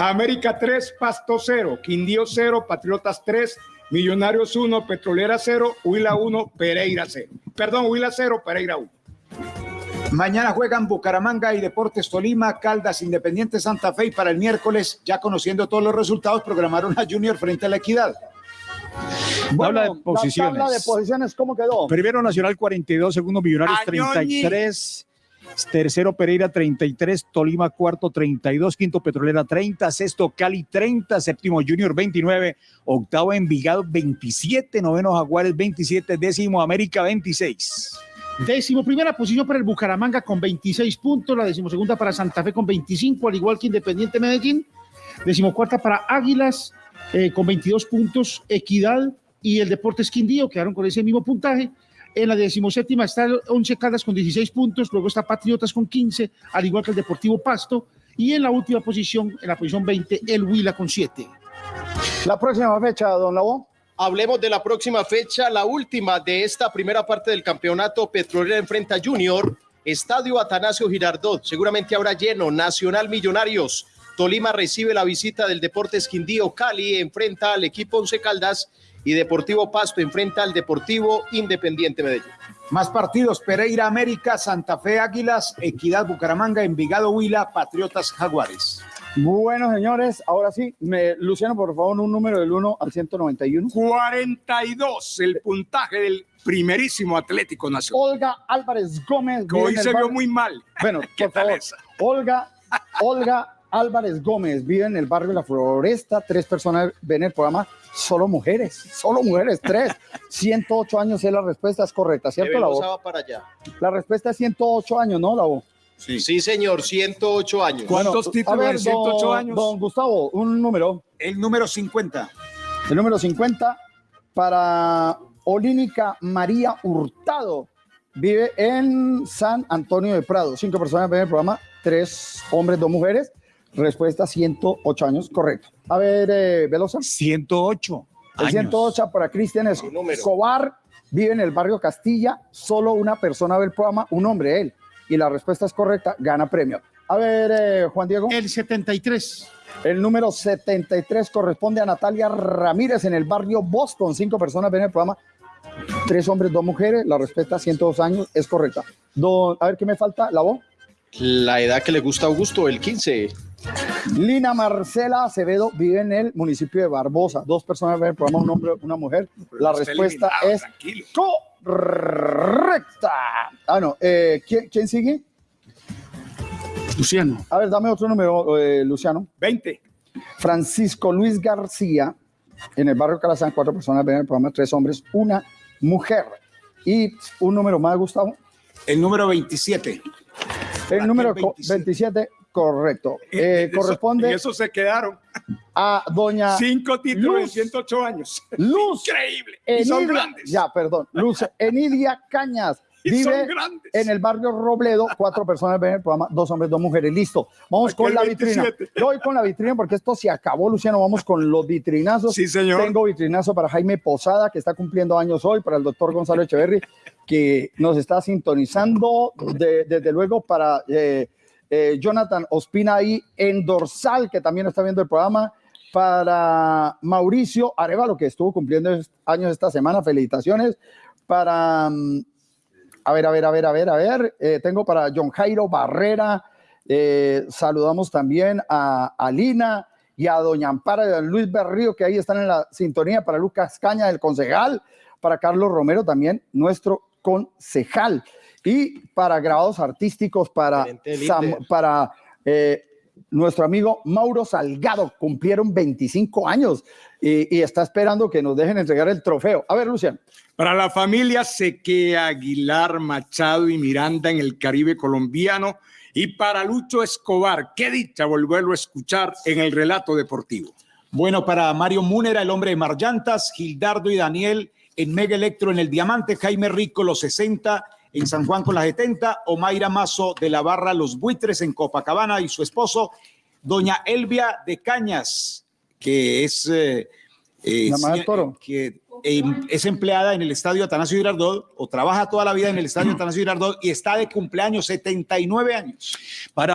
América 3, Pasto 0. Quindío 0, Patriotas 3. Millonarios 1, Petrolera 0. Huila 1, Pereira 0. Perdón, Huila 0, Pereira 1. Mañana juegan Bucaramanga y Deportes Tolima, Caldas, Independiente Santa Fe y para el miércoles, ya conociendo todos los resultados, programaron a Junior frente a la Equidad. Tabla de La posiciones. tabla de posiciones, ¿cómo quedó? Primero Nacional 42, segundo Millonarios Añoñi. 33, tercero Pereira 33, Tolima cuarto 32, quinto Petrolera 30, sexto Cali 30, séptimo Junior 29, octavo Envigado 27, noveno Jaguares 27, décimo América 26. Décimo primera posición para el Bucaramanga con 26 puntos, la decimosegunda para Santa Fe con 25, al igual que Independiente Medellín. Decimocuarta para Águilas eh, con 22 puntos, Equidad y el Deportes Quindío quedaron con ese mismo puntaje. En la decimoséptima está el Once Caldas con 16 puntos, luego está Patriotas con 15, al igual que el Deportivo Pasto. Y en la última posición, en la posición 20, el Huila con 7. La próxima fecha, don Labo. Hablemos de la próxima fecha, la última de esta primera parte del campeonato. Petrolera enfrenta a Junior, Estadio Atanasio Girardot, seguramente habrá lleno, Nacional Millonarios. Tolima recibe la visita del Deportes Quindío, Cali enfrenta al equipo Once Caldas y Deportivo Pasto enfrenta al Deportivo Independiente Medellín. Más partidos, Pereira América, Santa Fe Águilas, Equidad Bucaramanga, Envigado Huila, Patriotas Jaguares. Bueno, señores, ahora sí, me, Luciano, por favor, un número del 1 al 191. 42, el puntaje del primerísimo Atlético Nacional. Olga Álvarez Gómez. Que hoy se vio muy mal. Bueno, por favor, Olga, Olga Álvarez Gómez vive en el barrio La Floresta. Tres personas ven el programa, solo mujeres, solo mujeres, tres. 108 años es la respuesta, es correcta, De ¿cierto, la voz? va para allá. La respuesta es 108 años, ¿no, la voz? Sí. señor, 108 años. Bueno, a ver, don- Don Gustavo, un número. El número 50. El número 50 para Olínica María Hurtado. Vive en San Antonio de Prado. Cinco personas ven el programa, tres hombres, dos mujeres. Respuesta 108 años, correcto. A ver, eh, Velosa. 108. El años. 108 para Cristian Escobar. Vive en el barrio Castilla. Solo una persona ve el programa, un hombre, él. Y la respuesta es correcta, gana premio. A ver, eh, Juan Diego. El 73. El número 73 corresponde a Natalia Ramírez en el barrio Boston. Cinco personas ven el programa. Tres hombres, dos mujeres. La respuesta 102 años es correcta. Don, a ver qué me falta. La voz. La edad que le gusta a Augusto, el 15. Lina Marcela Acevedo vive en el municipio de Barbosa. Dos personas ven el programa, un hombre, una mujer. La respuesta es correcta. Ah, no. eh, ¿quién, quién sigue? Luciano. A ver, dame otro número, eh, Luciano. 20. Francisco Luis García, en el barrio Calazán, cuatro personas ven el programa, tres hombres, una mujer. Y un número más, Gustavo. El número 27. El número co- 27, correcto. Eh, eso- corresponde en eso se quedaron. a doña Cinco títulos Luz. en 108 años. Luz. Increíble. Y son Enidia, grandes. ya, perdón, Luz Enidia Cañas. Y son Vive grandes. en el barrio Robledo, cuatro personas ven el programa, dos hombres, dos mujeres, listo. Vamos Aquí con la vitrina. 27. Yo voy con la vitrina porque esto se acabó, Luciano. Vamos con los vitrinazos. Sí, señor. Tengo vitrinazo para Jaime Posada, que está cumpliendo años hoy, para el doctor Gonzalo Echeverry, que nos está sintonizando, de- desde luego para eh, eh, Jonathan Ospina ahí en Dorsal, que también está viendo el programa, para Mauricio Arevalo, que estuvo cumpliendo años esta semana, felicitaciones, para, mm, a ver, a ver, a ver, a ver, a ver, eh, tengo para John Jairo Barrera, saludamos también a, a Lina y a Doña Ampara y a Luis Berrío, que ahí están en la sintonía, para Lucas Caña, el concejal, para Carlos Romero también, nuestro concejal, y para grabados artísticos, para, Sam- para eh, nuestro amigo Mauro Salgado. Cumplieron 25 años y, y está esperando que nos dejen entregar el trofeo. A ver, Luciano. Para la familia Seque Aguilar, Machado y Miranda en el Caribe colombiano. Y para Lucho Escobar, qué dicha volverlo a escuchar en el relato deportivo. Bueno, para Mario Múnera, el hombre de Marllantas, Gildardo y Daniel en Mega Electro en el Diamante, Jaime Rico los 60 en San Juan con las 70, Omaira Mazo de la Barra Los Buitres en Copacabana y su esposo, doña Elvia de Cañas, que es, eh, eh, que eh, es empleada en el Estadio Atanasio Girardot o trabaja toda la vida en el Estadio Atanasio Girardot y está de cumpleaños 79 años. Para